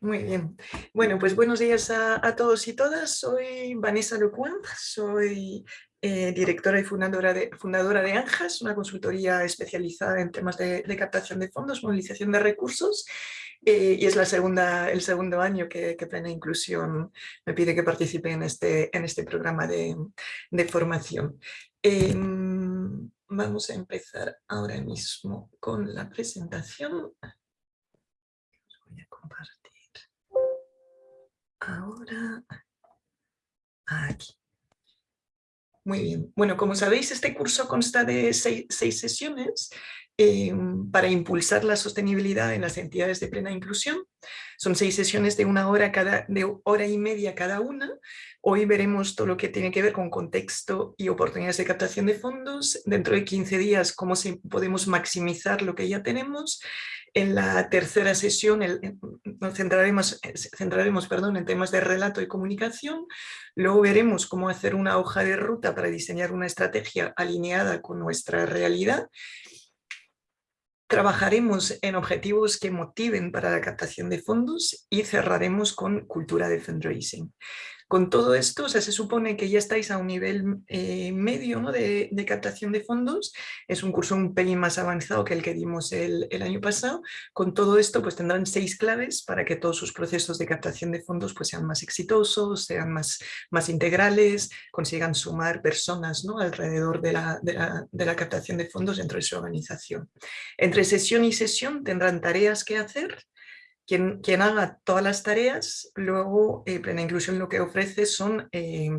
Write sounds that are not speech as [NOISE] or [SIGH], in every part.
Muy bien. Bueno, pues buenos días a, todos y todas. Soy Vanessa Lecointe, soy eh, directora y fundadora de, fundadora de ANJAS, una consultoría especializada en temas de, captación de fondos, movilización de recursos eh, y es la segunda, el segundo año que, Plena Inclusión me pide que participe en este, en este programa de, formación. Em, vamos a empezar ahora mismo con la presentación. voy a compartir ahora aquí. Muy bien. Bueno, como sabéis, este curso consta de seis, sesiones eh, para impulsar la sostenibilidad en las entidades de plena inclusión. Son seis sesiones de una hora, cada, de hora y media cada una. Hoy veremos todo lo que tiene que ver con contexto y oportunidades de captación de fondos. Dentro de 15 días, cómo podemos maximizar lo que ya tenemos. En la tercera sesión nos centraremos, centraremos perdón, en temas de relato y comunicación. Luego veremos cómo hacer una hoja de ruta para diseñar una estrategia alineada con nuestra realidad. Trabajaremos en objetivos que motiven para la captación de fondos y cerraremos con cultura de fundraising. Con todo esto, se supone que ya estáis a un nivel eh, medio de, captación de fondos. Es un curso un pelín más avanzado que el que dimos el, año pasado. Con todo esto, pues tendrán seis claves para que todos sus procesos de captación de fondos pues, sean más exitosos, sean más, más integrales, consigan sumar personas ¿no? alrededor de la, de la captación de fondos dentro de su organización. Entre sesión y sesión tendrán tareas que hacer quien, haga todas las tareas, luego eh, Plena Inclusión lo que ofrece son eh,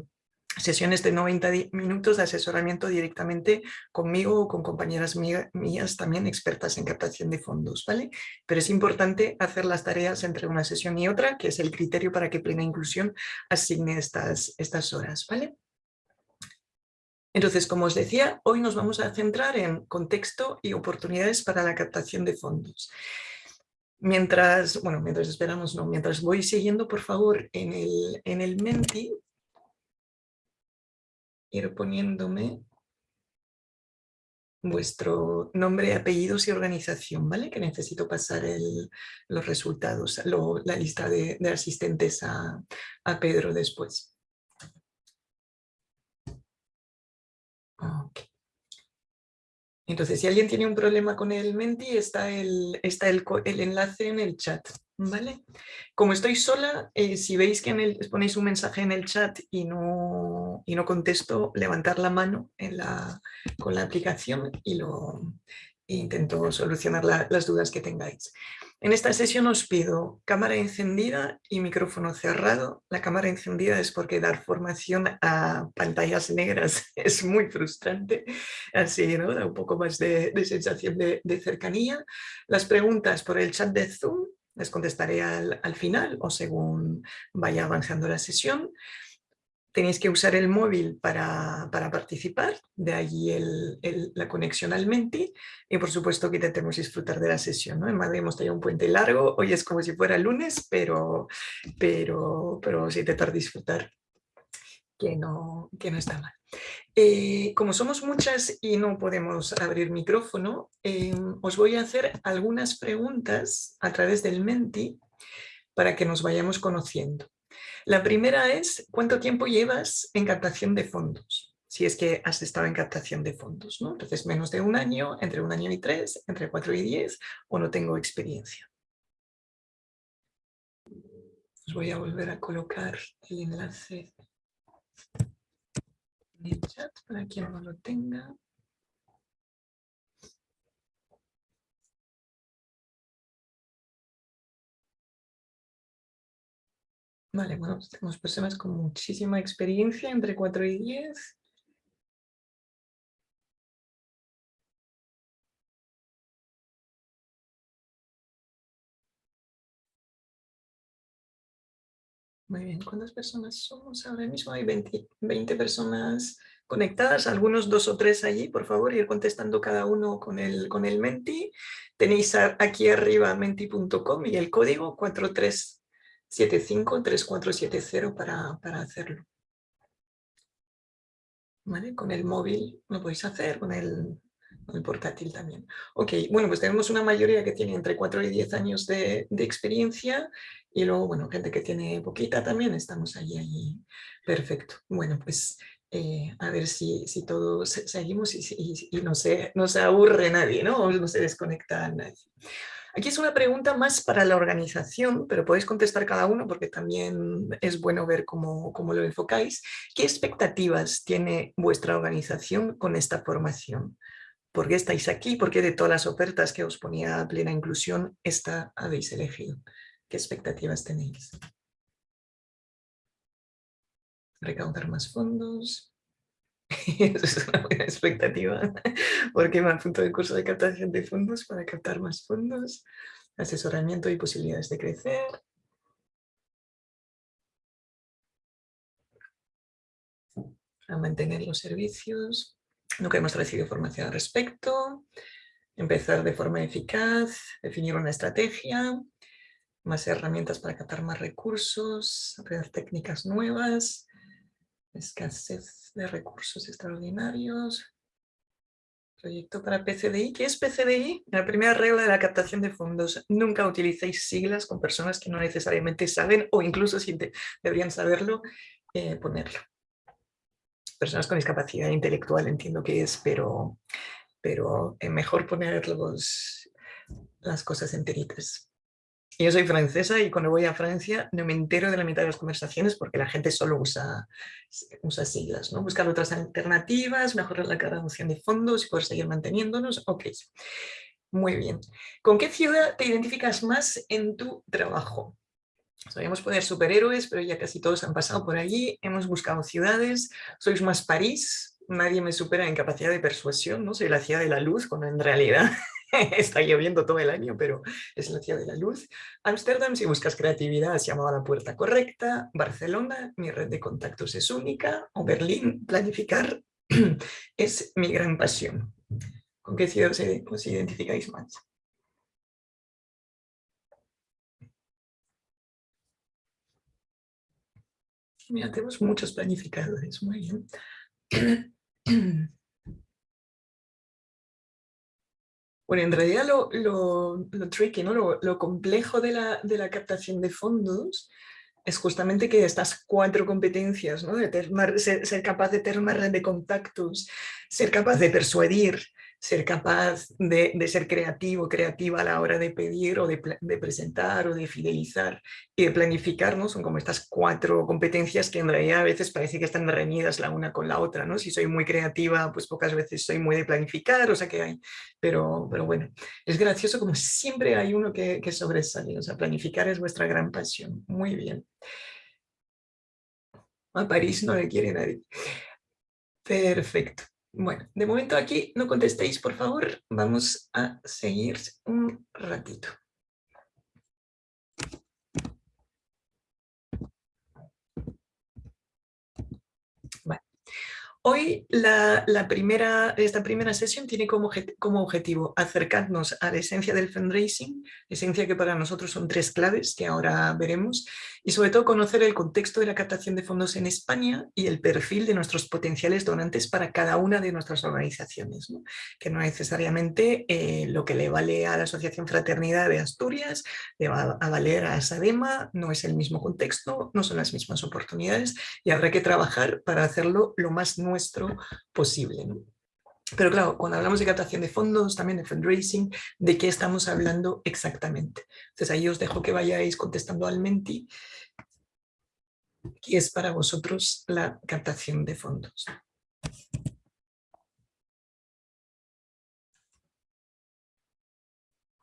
sesiones de 90 minutos de asesoramiento directamente conmigo o con compañeras mías también expertas en captación de fondos, ¿vale? Pero es importante hacer las tareas entre una sesión y otra, que es el criterio para que Plena Inclusión asigne estas, estas horas, ¿vale? Entonces, como os decía, hoy nos vamos a centrar en contexto y oportunidades para la captación de fondos. Mientras, bueno, mientras esperamos, no, mientras voy siguiendo, por favor, en el, en el Menti, ir poniéndome vuestro nombre, apellidos y organización, ¿vale? Que necesito pasar los resultados, la lista de, asistentes a, a, Pedro después. Okay. Entonces, si alguien tiene un problema con el Menti, está el, está el, enlace en el chat. ¿vale? Como estoy sola, eh, si veis que en el, ponéis un mensaje en el chat y no, y no contesto, levantar la mano en la, con la aplicación y lo intento solucionar las dudas que tengáis. En esta sesión os pido cámara encendida y micrófono cerrado. La cámara encendida es porque dar formación a pantallas negras [LAUGHS] es muy frustrante, así ¿no? da un poco más de, sensación de, cercanía. Las preguntas por el chat de Zoom les contestaré al final o según vaya avanzando la sesión tenéis que usar el móvil para, participar, de allí la conexión al Menti y por supuesto que intentemos disfrutar de la sesión. ¿no? En Madrid hemos tenido un puente largo, hoy es como si fuera lunes, pero, pero, pero sí intentar disfrutar que no, que no está mal. Eh, como somos muchas y no podemos abrir micrófono, eh, os voy a hacer algunas preguntas a través del Menti para que nos vayamos conociendo. La primera es, ¿cuánto tiempo llevas en captación de fondos? Si es que has estado en captación de fondos, ¿no? Entonces, menos de un año, entre un año y tres, entre cuatro y diez, o no tengo experiencia. Os voy a volver a colocar el enlace en el chat para quien no lo tenga. Vale, bueno, pues tenemos personas con muchísima experiencia, entre 4 y 10. Muy bien, ¿cuántas personas somos ahora mismo? Hay 20, 20, personas conectadas, algunos dos o tres allí, por favor, ir contestando cada uno con el, con el Menti. Tenéis aquí arriba menti.com y el código 43 753470 para, para hacerlo. ¿Vale? Con el móvil lo podéis hacer, con el, el, portátil también. Ok, bueno, pues tenemos una mayoría que tiene entre 4 y 10 años de, de experiencia y luego, bueno, gente que tiene poquita también, estamos allí, allí. Perfecto. Bueno, pues eh, a ver si, si todos seguimos y, y, no, se, no se aburre nadie, ¿no? No se desconecta nadie. Aquí es una pregunta más para la organización, pero podéis contestar cada uno porque también es bueno ver cómo, cómo lo enfocáis. ¿Qué expectativas tiene vuestra organización con esta formación? ¿Por qué estáis aquí? ¿Por qué de todas las ofertas que os ponía plena inclusión, esta habéis elegido? ¿Qué expectativas tenéis? Recaudar más fondos. [LAUGHS] Eso es una buena expectativa, porque me apunto el curso de captación de fondos para captar más fondos, asesoramiento y posibilidades de crecer. A mantener los servicios. Nunca hemos recibido formación al respecto. Empezar de forma eficaz, definir una estrategia, más herramientas para captar más recursos, aprender técnicas nuevas, escasez de recursos extraordinarios, proyecto para PCDI. ¿Qué es PCDI? La primera regla de la captación de fondos. Nunca utilicéis siglas con personas que no necesariamente saben o incluso si deberían saberlo, eh, ponerlo. Personas con discapacidad intelectual entiendo que es, pero, pero es mejor poner las cosas enteritas. Yo soy francesa y cuando voy a Francia no me entero de la mitad de las conversaciones porque la gente solo usa, usa siglas, ¿no? Buscar otras alternativas, mejorar la graduación de fondos y poder seguir manteniéndonos. Ok, muy bien. ¿Con qué ciudad te identificas más en tu trabajo? Sabíamos poner superhéroes, pero ya casi todos han pasado por allí. Hemos buscado ciudades. ¿Sois más París? Nadie me supera en capacidad de persuasión, ¿no? Soy la ciudad de la luz, cuando en realidad [LAUGHS] está lloviendo todo el año, pero es la ciudad de la luz. Ámsterdam, si buscas creatividad, se llamaba La Puerta Correcta. Barcelona, mi red de contactos es única. O Berlín, planificar [CLEARS THROAT] es mi gran pasión. ¿Con qué ciudad os identificáis más? Mira, tenemos muchos planificadores, muy bien. [CLEARS THROAT] Bueno, en realidad lo, lo, tricky, ¿no? lo, complejo de la, de la, captación de fondos es justamente que estas cuatro competencias, ¿no? de ser, ser, capaz de tener una red de contactos, ser capaz de persuadir, ser capaz de, ser creativo, creativa a la hora de pedir o de, presentar o de fidelizar y de planificar, ¿no? Son como estas cuatro competencias que en realidad a veces parece que están reñidas la una con la otra, ¿no? Si soy muy creativa, pues pocas veces soy muy de planificar, o sea que hay, pero, pero bueno, es gracioso como siempre hay uno que, que sobresale, o sea, planificar es vuestra gran pasión, muy bien. A París no le quiere nadie. Perfecto. Bueno, de momento aquí no contestéis, por favor. Vamos a seguir un ratito. Hoy la, primera, esta primera sesión tiene como, como, objetivo acercarnos a la esencia del fundraising, esencia que para nosotros son tres claves que ahora veremos, y sobre todo conocer el contexto de la captación de fondos en España y el perfil de nuestros potenciales donantes para cada una de nuestras organizaciones, que no necesariamente eh, lo que le vale a la Asociación Fraternidad de Asturias le va a valer a SADEMA, no es el mismo contexto, no son las mismas oportunidades y habrá que trabajar para hacerlo lo más nuestro posible. Pero claro, cuando hablamos de captación de fondos, también de fundraising, ¿de qué estamos hablando exactamente? Entonces ahí os dejo que vayáis contestando al Menti, ¿qué es para vosotros la captación de fondos?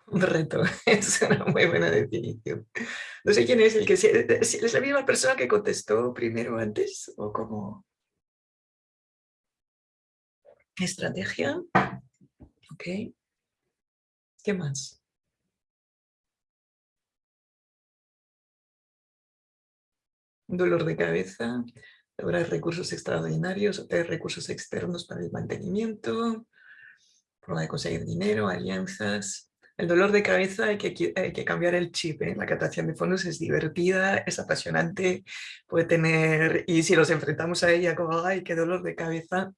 Un reto, [LAUGHS] es una muy buena definición. No sé quién es el que... ¿Es la misma persona que contestó primero antes? ¿O cómo? Estrategia. Ok. ¿Qué más? Dolor de cabeza. Habrá recursos extraordinarios, recursos externos para el mantenimiento. Forma de conseguir dinero, alianzas. El dolor de cabeza hay que, hay que cambiar el chip. ¿eh? La captación de fondos es divertida, es apasionante, puede tener, y si los enfrentamos a ella como, ay, qué dolor de cabeza,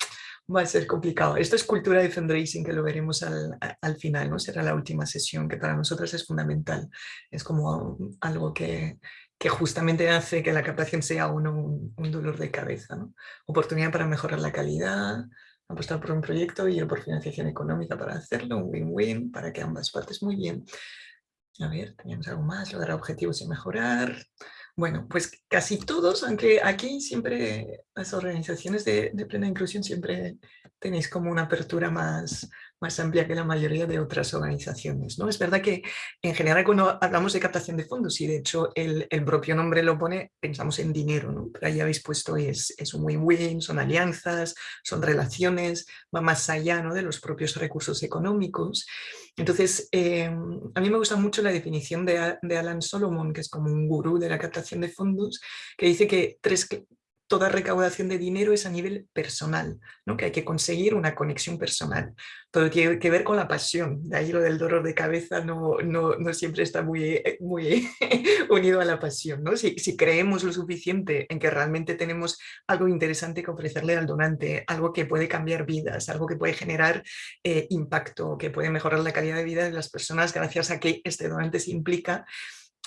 va a ser complicado. Esto es cultura de fundraising que lo veremos al, al, final, ¿no? Será la última sesión que para nosotros es fundamental. Es como algo que, que justamente hace que la captación sea uno un, dolor de cabeza. ¿no? Oportunidad para mejorar la calidad, apostar por un proyecto y por financiación económica para hacerlo, un win-win para que ambas partes muy bien. A ver, teníamos algo más, lograr objetivos y mejorar. Bueno, pues casi todos, aunque aquí siempre las organizaciones de, plena inclusión siempre tenéis como una apertura más, más amplia que la mayoría de otras organizaciones. ¿no? Es verdad que en general cuando hablamos de captación de fondos, y de hecho el, el propio nombre lo pone, pensamos en dinero, ¿no? pero ahí habéis puesto es, es un win-win, son alianzas, son relaciones, va más allá ¿no? de los propios recursos económicos. Entonces, eh, a mí me gusta mucho la definición de, de Alan Solomon, que es como un gurú de la captación de fondos, que dice que tres, toda recaudación de dinero es a nivel personal, ¿no? que hay que conseguir una conexión personal. Todo tiene que ver con la pasión, de ahí lo del dolor de cabeza no, no, no siempre está muy, muy [LAUGHS] unido a la pasión. ¿no? Si, si, creemos lo suficiente en que realmente tenemos algo interesante que ofrecerle al donante, algo que puede cambiar vidas, algo que puede generar eh, impacto, que puede mejorar la calidad de vida de las personas gracias a que este donante se implica,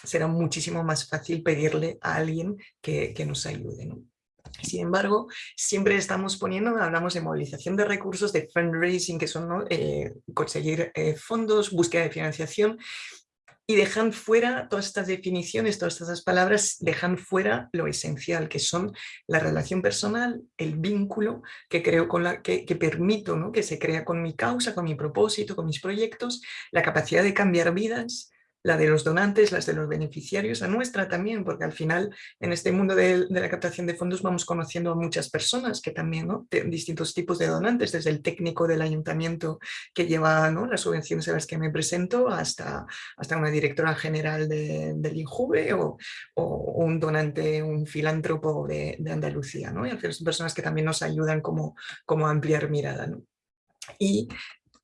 será muchísimo más fácil pedirle a alguien que, que nos ayude. ¿no? Sin embargo, siempre estamos poniendo, hablamos de movilización de recursos, de fundraising, que son ¿no? eh, conseguir eh, fondos, búsqueda de financiación, y dejan fuera todas estas definiciones, todas estas palabras, dejan fuera lo esencial, que son la relación personal, el vínculo que creo con la que, que permito, ¿no? que se crea con mi causa, con mi propósito, con mis proyectos, la capacidad de cambiar vidas, la de los donantes, las de los beneficiarios, la nuestra también, porque al final en este mundo de, la captación de fondos vamos conociendo a muchas personas que también, ¿no? Distintos tipos de donantes, desde el técnico del ayuntamiento que lleva ¿no? las subvenciones a las que me presento hasta, hasta una directora general de, del INJUVE o, un donante, un filántropo de, Andalucía, ¿no? Y al son personas que también nos ayudan como, como a ampliar mirada, ¿no? Y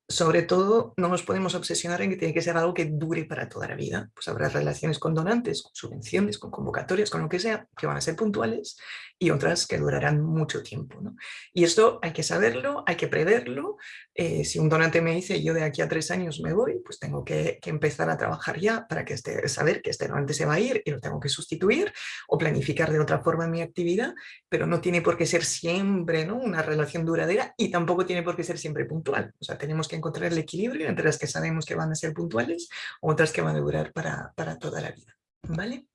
sobre todo no nos podemos obsesionar en que tiene que ser algo que dure para toda la vida. Pues habrá relaciones con donantes, con subvenciones, con convocatorias, con lo que sea, que van a ser puntuales y otras que durarán mucho tiempo. ¿no? Y esto hay que saberlo, hay que preverlo. Eh, si un donante me dice yo de aquí a tres años me voy, pues tengo que, empezar a trabajar ya para que este, saber que este donante se va a ir y lo tengo que sustituir o planificar de otra forma mi actividad, pero no tiene por qué ser siempre ¿no? una relación duradera y tampoco tiene por qué ser siempre puntual. O sea, tenemos que encontrar el equilibrio entre las que sabemos que van a ser puntuales otras que van a durar para, para toda la vida. ¿Vale?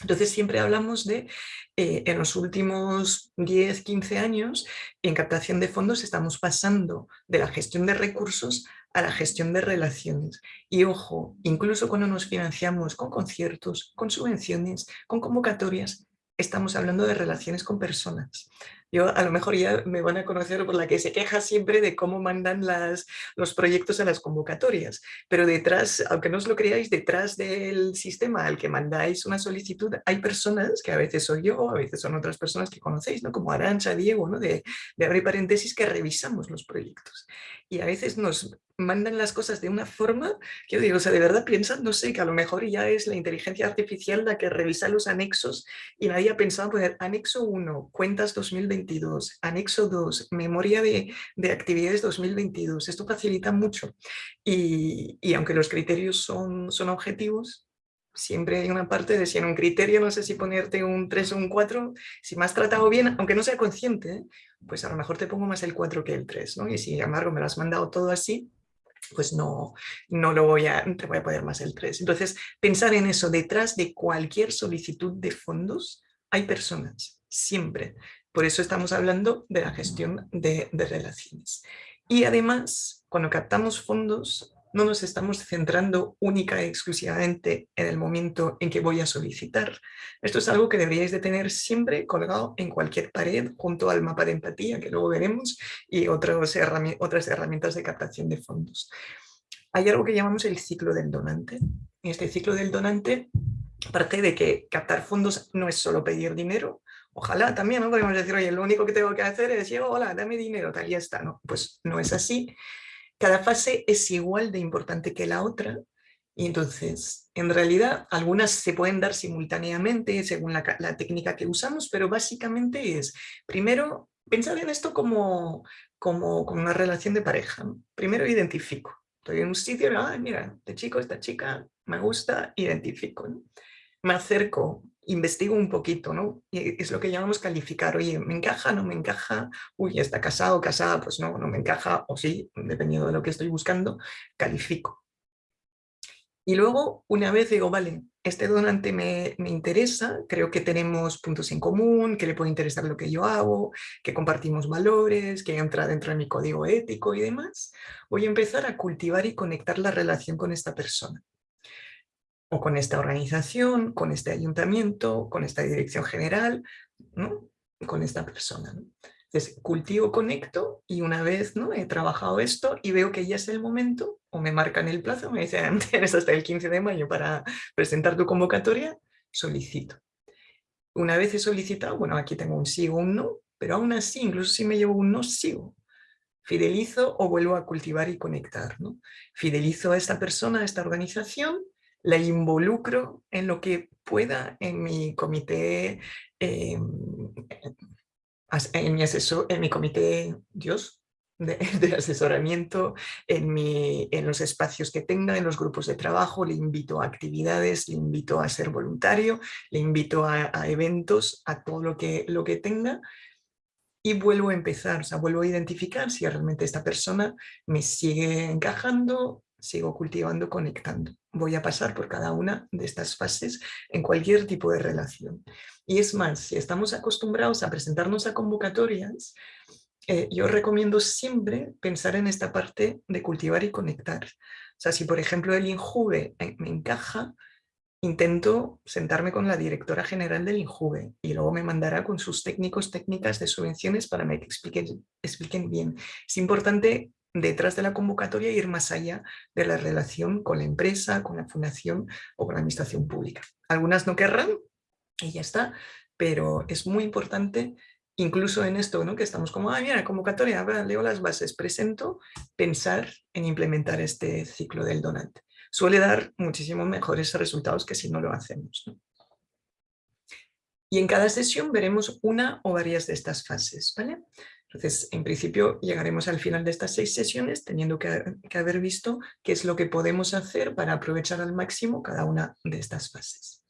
Entonces siempre hablamos de, eh, en los últimos 10, 15 años, en captación de fondos estamos pasando de la gestión de recursos a la gestión de relaciones. Y ojo, incluso cuando nos financiamos con conciertos, con subvenciones, con convocatorias, estamos hablando de relaciones con personas. Yo a lo mejor ya me van a conocer por la que se queja siempre de cómo mandan las, los proyectos a las convocatorias, pero detrás, aunque no os lo creáis, detrás del sistema al que mandáis una solicitud hay personas, que a veces soy yo, a veces son otras personas que conocéis, ¿no? como Arancha, Diego, ¿no? de, de abrir paréntesis, que revisamos los proyectos. Y a veces nos mandan las cosas de una forma que yo digo, o sea, de verdad piensan, no sé, que a lo mejor ya es la inteligencia artificial la que revisa los anexos y nadie ha pensado poner anexo 1, cuentas 2022, anexo 2, memoria de, de actividades 2022. Esto facilita mucho y, y, aunque los criterios son, son objetivos, siempre hay una parte de si en un criterio no sé si ponerte un 3 o un 4, si me has tratado bien, aunque no sea consciente, ¿eh? pues a lo mejor te pongo más el 4 que el 3, ¿no? Y si, embargo, me lo has mandado todo así, pues no, no lo voy a, te voy a poner más el 3. Entonces, pensar en eso, detrás de cualquier solicitud de fondos hay personas, siempre. Por eso estamos hablando de la gestión de, de relaciones. Y además, cuando captamos fondos, no nos estamos centrando única y exclusivamente en el momento en que voy a solicitar. Esto es algo que deberíais de tener siempre colgado en cualquier pared junto al mapa de empatía que luego veremos y otras herramientas de captación de fondos. Hay algo que llamamos el ciclo del donante. En este ciclo del donante parte de que captar fondos no es solo pedir dinero, Ojalá también, ¿no? Podemos decir, oye, lo único que tengo que hacer es decir, hola, dame dinero, tal, y ya está, ¿no? Pues no es así, cada fase es igual de importante que la otra y entonces, en realidad, algunas se pueden dar simultáneamente según la, técnica que usamos, pero básicamente es, primero, pensad en esto como, como, como una relación de pareja. Primero identifico. Estoy en un sitio, ah, mira, este chico, esta chica, me gusta, identifico. Me acerco, investigo un poquito, ¿no? Y es lo que llamamos calificar. Oye, ¿me encaja? ¿No me encaja? Uy, ¿está casado casada? Pues no, no me encaja. O sí, dependiendo de lo que estoy buscando, califico. Y luego, una vez digo, vale, este donante me, me, interesa, creo que tenemos puntos en común, que le puede interesar lo que yo hago, que compartimos valores, que entra dentro de mi código ético y demás, voy a empezar a cultivar y conectar la relación con esta persona o con esta organización, con este ayuntamiento, con esta dirección general, ¿no? con esta persona. Entonces, cultivo, conecto y una vez ¿no? he trabajado esto y veo que ya es el momento, o me marcan el plazo, me dicen, [LAUGHS] tienes hasta el 15 de mayo para presentar tu convocatoria, solicito. Una vez he solicitado, bueno, aquí tengo un sí o un no, pero aún así, incluso si me llevo un no, sigo. Fidelizo o vuelvo a cultivar y conectar. ¿no? Fidelizo a esta persona, a esta organización, la involucro en lo que pueda en mi comité, em, en, mi asesor, en mi comité, Dios, [LAUGHS] de, asesoramiento, en, mi, en los espacios que tenga, en los grupos de trabajo, le invito a actividades, le invito a ser voluntario, le invito a, a eventos, a todo lo que, lo que tenga y vuelvo a empezar, o sea, vuelvo a identificar si realmente esta persona me sigue encajando, sigo cultivando, conectando. Voy a pasar por cada una de estas fases en cualquier tipo de relación. Y es más, si estamos acostumbrados a presentarnos a convocatorias, eh, yo recomiendo siempre pensar en esta parte de cultivar y conectar. O sea, si por ejemplo el INJUVE eh, me encaja, intento sentarme con la directora general del INJUVE y luego me mandará con sus técnicos, técnicas de subvenciones para que expliquen, expliquen bien. Es importante detrás de la convocatoria ir más allá de la relación con la empresa, con la fundación o con la administración pública. Algunas no querrán y ya está, pero es muy importante incluso en esto, ¿no? que estamos como, ah, mira, convocatoria, leo las bases, presento, pensar en implementar este ciclo del donante. Suele dar muchísimo mejores resultados que si no lo hacemos. Y en cada sesión veremos una o varias de estas fases. ¿vale? Entonces, en principio, llegaremos al final de estas seis sesiones teniendo que, haber visto qué es lo que podemos hacer para aprovechar al máximo cada una de estas fases.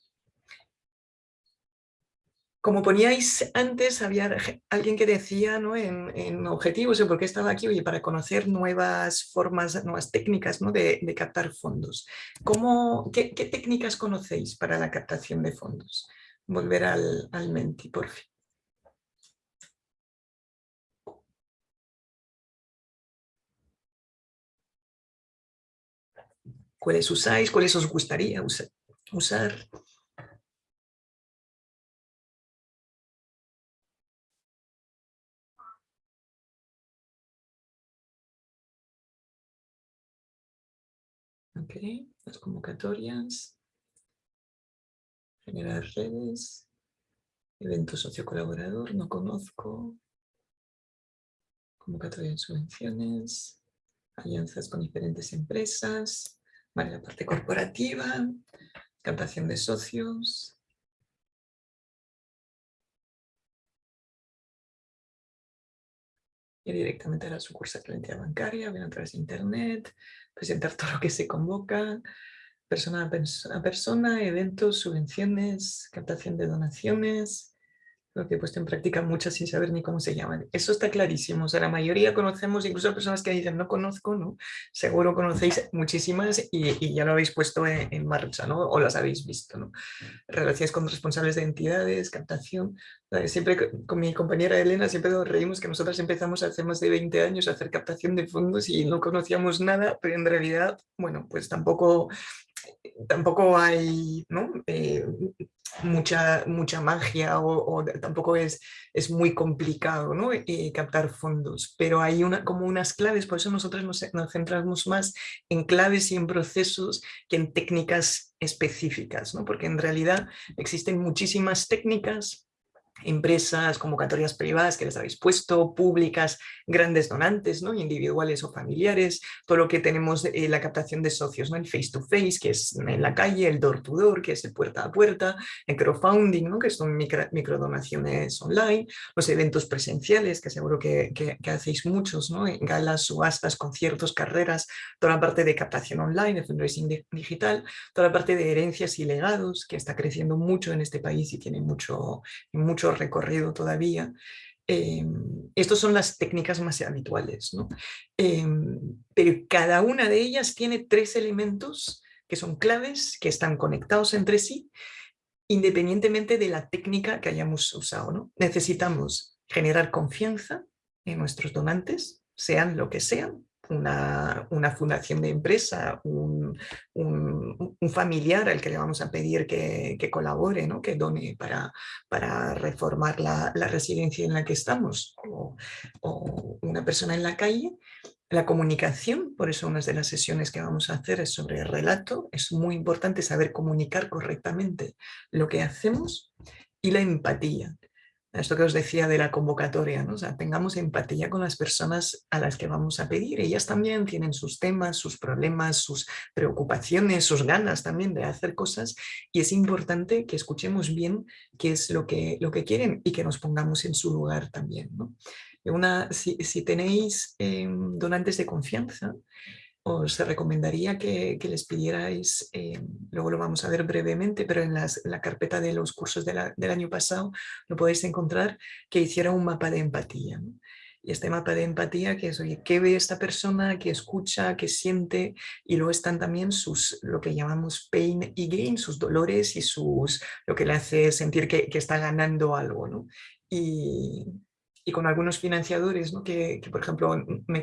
Como poníais antes, había alguien que decía ¿no? en, objetivos, ¿por qué estaba aquí? Oye, para conocer nuevas formas, nuevas técnicas de, captar fondos. ¿Cómo, qué, técnicas conocéis para la captación de fondos? Volver al Menti, por fin. Cuáles usáis, cuáles os gustaría usar. Ok, las convocatorias, generar redes, evento socio colaborador, no conozco, convocatoria de subvenciones, alianzas con diferentes empresas, Vale, la parte corporativa, captación de socios. Ir directamente a la sucursal de bancaria, bien a través de internet, presentar todo lo que se convoca, persona a persona, eventos, subvenciones, captación de donaciones, lo que he puesto en práctica muchas sin saber ni cómo se llaman. Eso está clarísimo, o sea, la mayoría conocemos, incluso personas que dicen no conozco, ¿no? Seguro conocéis muchísimas y, ya lo habéis puesto en, marcha, ¿no? O las habéis visto, ¿no? Relaciones con responsables de entidades, captación. Siempre con mi compañera Elena siempre nos reímos que nosotros empezamos hace más de 20 años a hacer captación de fondos y no conocíamos nada, pero en realidad, bueno, pues tampoco tampoco hay. Eh, mucha, mucha magia o, tampoco es, es, muy complicado ¿no? Eh, captar fondos, pero hay una, como unas claves, por eso nosotros nos, centramos más en claves y en procesos que en técnicas específicas, ¿no? porque en realidad existen muchísimas técnicas empresas, convocatorias privadas que les habéis puesto, públicas, grandes donantes, ¿no? individuales o familiares, todo lo que tenemos, eh, la captación de socios, ¿no? el face-to-face, que es en la calle, el door-to-door, que es el puerta a puerta, el crowdfunding, ¿no? que son micro, microdonaciones online, los eventos presenciales, que seguro que, que, hacéis muchos, ¿no? galas, subastas, conciertos, carreras, toda la parte de captación online, el fundraising digital, toda la parte de herencias y legados, que está creciendo mucho en este país y tiene mucho recorrido todavía. Eh, estas son las técnicas más habituales, ¿no? Eh, pero cada una de ellas tiene tres elementos que son claves, que están conectados entre sí, independientemente de la técnica que hayamos usado. ¿no? Necesitamos generar confianza en nuestros donantes, sean lo que sean, una, una, fundación de empresa, un, un, familiar al que le vamos a pedir que, que colabore, ¿no? que done para, para reformar la, la, residencia en la que estamos, o, una persona en la calle. La comunicación, por eso una de las sesiones que vamos a hacer es sobre el relato, es muy importante saber comunicar correctamente lo que hacemos y la empatía esto que os decía de la convocatoria, ¿no? o tengamos empatía con las personas a las que vamos a pedir. Ellas también tienen sus temas, sus problemas, sus preocupaciones, sus ganas también de hacer cosas y es importante que escuchemos bien qué es lo que, lo que quieren y que nos pongamos en su lugar también. ¿no? Una, si, si tenéis em, donantes de confianza, os recomendaría que, les pidierais, eh, luego lo vamos a ver brevemente, pero en, la carpeta de los cursos del año pasado lo podéis encontrar, que hiciera un mapa de empatía. Y este mapa de empatía que es, oye, ¿qué ve esta persona? ¿Qué escucha? ¿Qué siente? Y luego están también sus, lo que llamamos pain y gain, sus dolores y sus, lo que le hace sentir que, que está ganando algo. ¿no? Y, y con algunos financiadores ¿no? que, por ejemplo,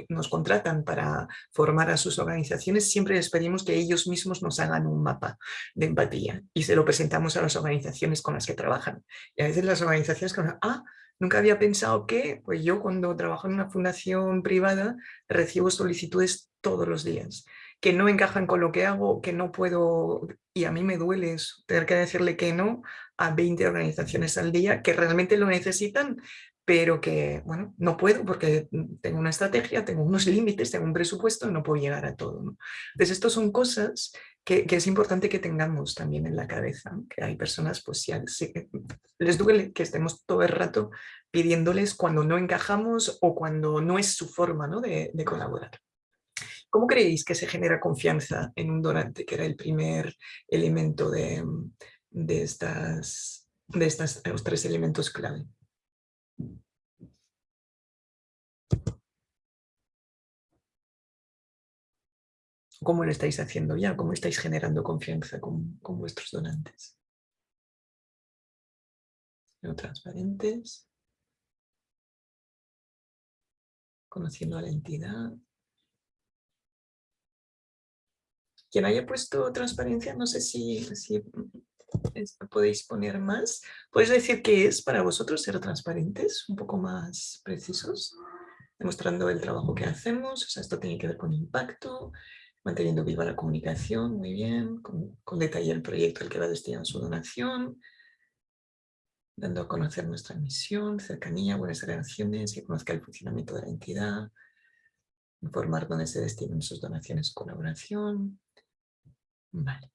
nos contratan para formar a sus organizaciones, siempre les pedimos que ellos mismos nos hagan un mapa de empatía y se lo presentamos a las organizaciones con las que trabajan. Y a veces las organizaciones que ah, nunca había pensado que, pues yo cuando trabajo en una fundación privada recibo solicitudes todos los días que no encajan con lo que hago, que no puedo, y a mí me duele tener que decirle que no a 20 organizaciones al día que realmente lo necesitan, pero que, bueno, no puedo porque tengo una estrategia, tengo unos [LAUGHS] límites, tengo un presupuesto y no puedo llegar a todo. Entonces, estas son cosas que, que, es importante que tengamos también en la cabeza, que hay personas, pues si les duele que estemos todo el rato pidiéndoles cuando no encajamos o cuando no es su forma ¿no? de, de colaborar. ¿Cómo creéis que se genera confianza en un donante, que era el primer elemento de, de, estas, de estas, los tres elementos clave? ¿Cómo lo estáis haciendo ya? ¿Cómo estáis generando confianza con, vuestros donantes? Transparentes. Conociendo a la entidad. Quien haya puesto transparencia, no sé si, si podéis poner más. ¿Podéis decir qué es para vosotros ser transparentes? Un poco más precisos. Demostrando el trabajo que hacemos. O sea, esto tiene que ver con impacto, manteniendo viva la comunicación, muy bien, con, detalle el proyecto al que va destinado su donación, dando a conocer nuestra misión, cercanía, buenas relaciones, que conozca el funcionamiento de la entidad, informar dónde se destinan sus donaciones colaboración. Vale.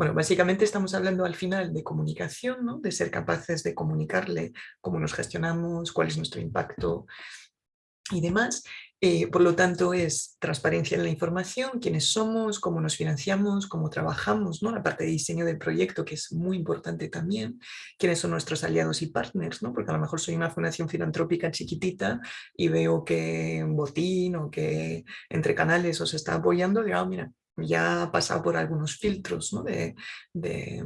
Bueno, básicamente estamos hablando al final de comunicación, ¿no? de ser capaces de comunicarle cómo nos gestionamos, cuál es nuestro impacto y demás. Eh, por lo tanto, es transparencia en la información, quiénes somos, cómo nos financiamos, cómo trabajamos, ¿no? la parte de diseño del proyecto, que es muy importante también, quiénes son nuestros aliados y partners, ¿no? porque a lo mejor soy una fundación filantrópica chiquitita y veo que botín o que entre canales os está apoyando, digo, ah, mira, ya ha pasado por algunos filtros, ¿no? de, de,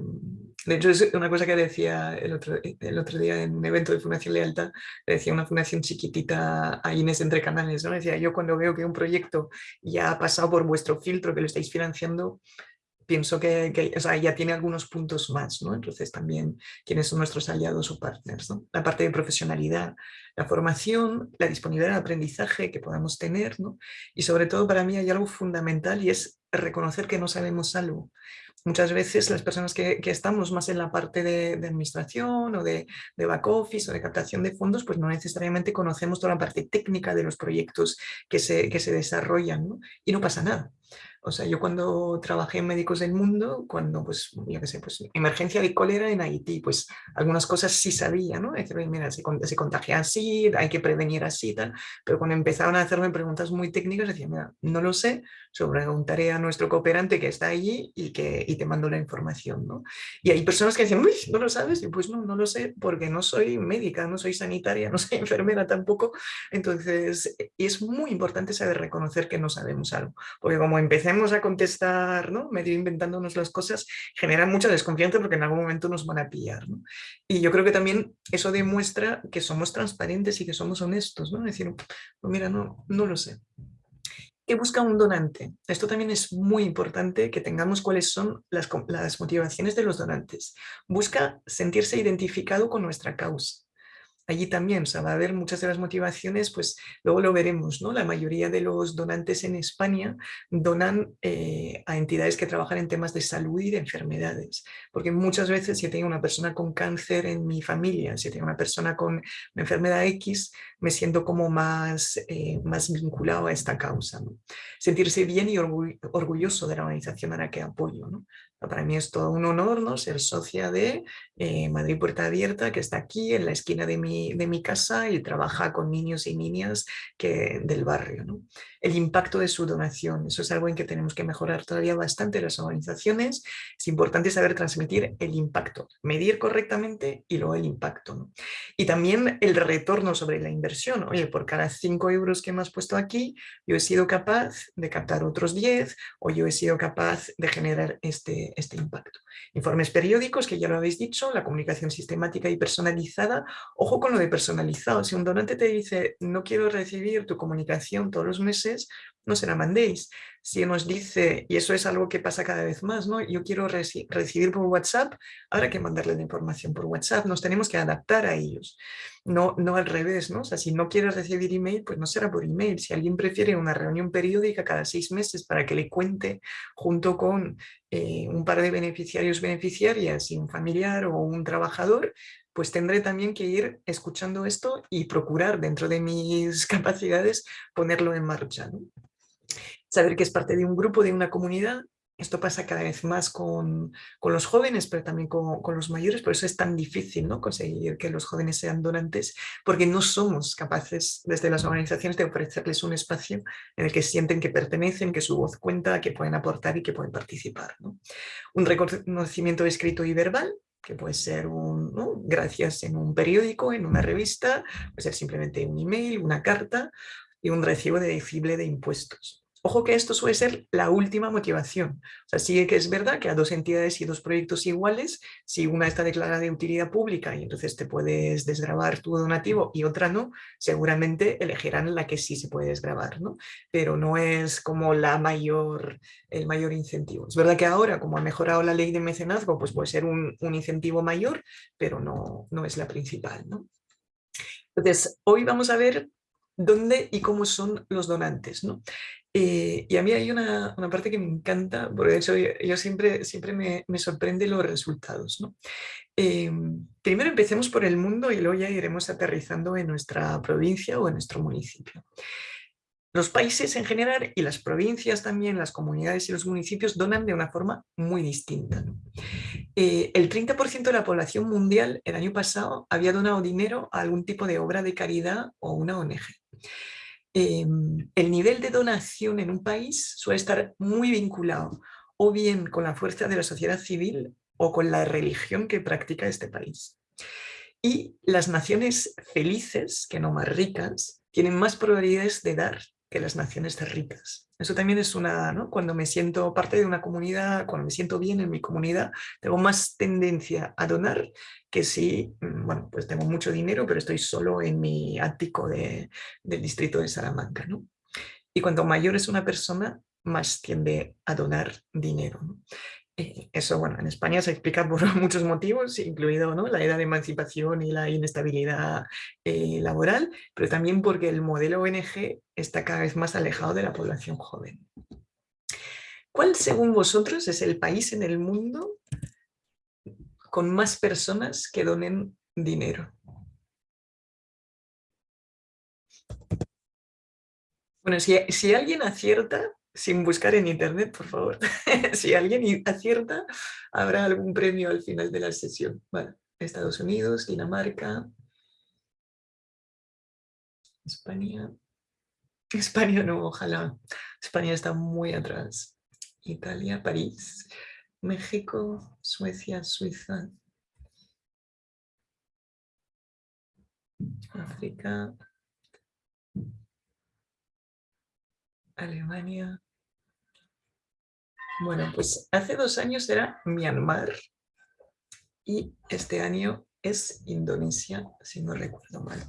de, hecho es una cosa que decía el otro, el otro día en un evento de Fundación Lealtad, decía una fundación chiquitita a Inés Entre Canales, ¿no? decía yo cuando veo que un proyecto ya ha pasado por vuestro filtro que lo estáis financiando, pienso que, o sea, ya tiene algunos puntos más, ¿no? Entonces también quiénes son nuestros aliados o partners, ¿no? La parte de profesionalidad, la formación, la disponibilidad de aprendizaje que podamos tener, ¿no? Y sobre todo para mí hay algo fundamental y es reconocer que no sabemos algo muchas veces las personas que, estamos más en la parte de, administración o de, de, back office o de captación de fondos, pues no necesariamente conocemos toda la parte técnica de los proyectos que se, que se desarrollan ¿no? y no pasa nada. O sea, yo cuando trabajé en Médicos del Mundo, cuando, pues, yo qué sé, pues, emergencia de cólera en Haití, pues algunas cosas sí sabía, ¿no? Decir, mira, se, se, contagia así, hay que prevenir así, tal. Pero cuando empezaron a hacerme preguntas muy técnicas, decía, mira, no lo sé, preguntaré a nuestro cooperante que está allí y que y te mando la información, ¿no? Y hay personas que dicen, uy, ¿no lo sabes? Y pues no, no lo sé, porque no soy médica, no soy sanitaria, no soy [LAUGHS] enfermera tampoco. Entonces, es muy importante saber reconocer que no sabemos algo, porque como empecé a contestar, ¿no? medio inventándonos las cosas, genera mucha desconfianza porque en algún momento nos van a pillar. ¿no? Y yo creo que también eso demuestra que somos transparentes y que somos honestos, ¿no? decir, pues mira, no, no lo sé. ¿Qué busca un donante? Esto también es muy importante que tengamos cuáles son las, las motivaciones de los donantes. Busca sentirse identificado con nuestra causa allí también o sea, va a haber muchas de las motivaciones, pues luego lo veremos, ¿no? La mayoría de los donantes en España donan eh, a entidades que trabajan en temas de salud y de enfermedades, porque muchas veces si tengo una persona con cáncer en mi familia, si tengo una persona con una enfermedad X, me siento como más, eh, más vinculado a esta causa. Sentirse bien y orgulloso de la organización a la que apoyo. ¿no? Para mí es todo un honor ¿no? ser socia de eh, Madrid Puerta Abierta, que está aquí en la esquina de mi, de mi casa y trabaja con niños y niñas que, del barrio. ¿no? El impacto de su donación, eso es algo en que tenemos que mejorar todavía bastante las organizaciones. Es importante saber transmitir el impacto, medir correctamente y luego el impacto. ¿no? Y también el retorno sobre la inversión. Oye, por cada 5 euros que me has puesto aquí, yo he sido capaz de captar otros 10 o yo he sido capaz de generar este, este impacto. Informes periódicos, que ya lo habéis dicho, la comunicación sistemática y personalizada. Ojo con lo de personalizado. Si un donante te dice, no quiero recibir tu comunicación todos los meses, no se la mandéis. Si nos dice, y eso es algo que pasa cada vez más, ¿no? yo quiero recibir por WhatsApp, ahora que mandarle la información por WhatsApp, nos tenemos que adaptar a ellos, no, no al revés, ¿no? O sea, si no quieres recibir email, pues no será por email. Si alguien prefiere una reunión periódica cada seis meses para que le cuente junto con eh, un par de beneficiarios, beneficiarias y un familiar o un trabajador, pues tendré también que ir escuchando esto y procurar dentro de mis [LAUGHS] capacidades ponerlo en marcha. Saber que es parte de un grupo, de una comunidad, esto pasa cada vez más con, los jóvenes, pero también con, los mayores, por eso es tan difícil ¿no? conseguir que los jóvenes sean donantes, porque no somos capaces desde las organizaciones de ofrecerles un espacio en el que sienten que pertenecen, que su voz cuenta, que pueden aportar y que pueden participar. Un reconocimiento escrito y verbal, que puede ser un, gracias en un periódico, en una revista, puede ser simplemente un email, una carta y un recibo deducible de impuestos. Ojo que esto suele ser la última motivación. O sea, sí que es verdad que a dos entidades y dos proyectos iguales, si una está declarada de utilidad pública y entonces te puedes desgravar tu donativo y otra no, seguramente elegirán la que sí se puede desgravar, ¿no? Pero no es como el mayor incentivo. Es verdad que ahora, como ha mejorado la ley de mecenazgo, pues puede ser un, un incentivo mayor, pero no, no es la principal, ¿no? Entonces, hoy vamos a ver dónde y cómo son los donantes. ¿no? Eh, y a mí hay una, parte que me encanta, porque de hecho yo, siempre, siempre me, me, sorprende los resultados. Eh, primero empecemos por el mundo y luego ya iremos aterrizando en nuestra provincia o en nuestro municipio. Los países en general y las provincias también, las comunidades y los municipios donan de una forma muy distinta. Eh, el 30% de la población mundial el año pasado había donado dinero a algún tipo de obra de caridad o una ONG. Em, el nivel de donación en un país suele estar muy vinculado o bien con la fuerza de la sociedad civil o con la religión que practica este país. Y las naciones felices, que no más ricas, tienen más probabilidades de dar que las naciones ricas. Eso también es una, cuando me siento parte de una comunidad, cuando me siento bien en mi comunidad, tengo más tendencia a donar que si, mm, bueno, pues tengo mucho dinero, pero estoy solo en mi ático de, del distrito de Salamanca. ¿no? Y cuanto mayor es una persona, más tiende a donar dinero. Eh, eso, bueno, en España se explica por [LAUGHS] muchos motivos, incluido ¿no? la edad de emancipación y la inestabilidad eh, laboral, pero también porque el modelo ONG está cada vez más alejado de la población joven. ¿Cuál según vosotros es el país en el mundo con más personas que donen dinero? Bueno, si, si alguien acierta, sin buscar en internet, por favor, [LAUGHS] si alguien acierta, habrá algún premio al final de la sesión. Estados Unidos, Dinamarca, España. España no, ojalá. España está muy atrás. Italia, París, México, Suecia, Suiza, África, Alemania. Bueno, pues hace dos años era Myanmar y este año es Indonesia, si no recuerdo mal.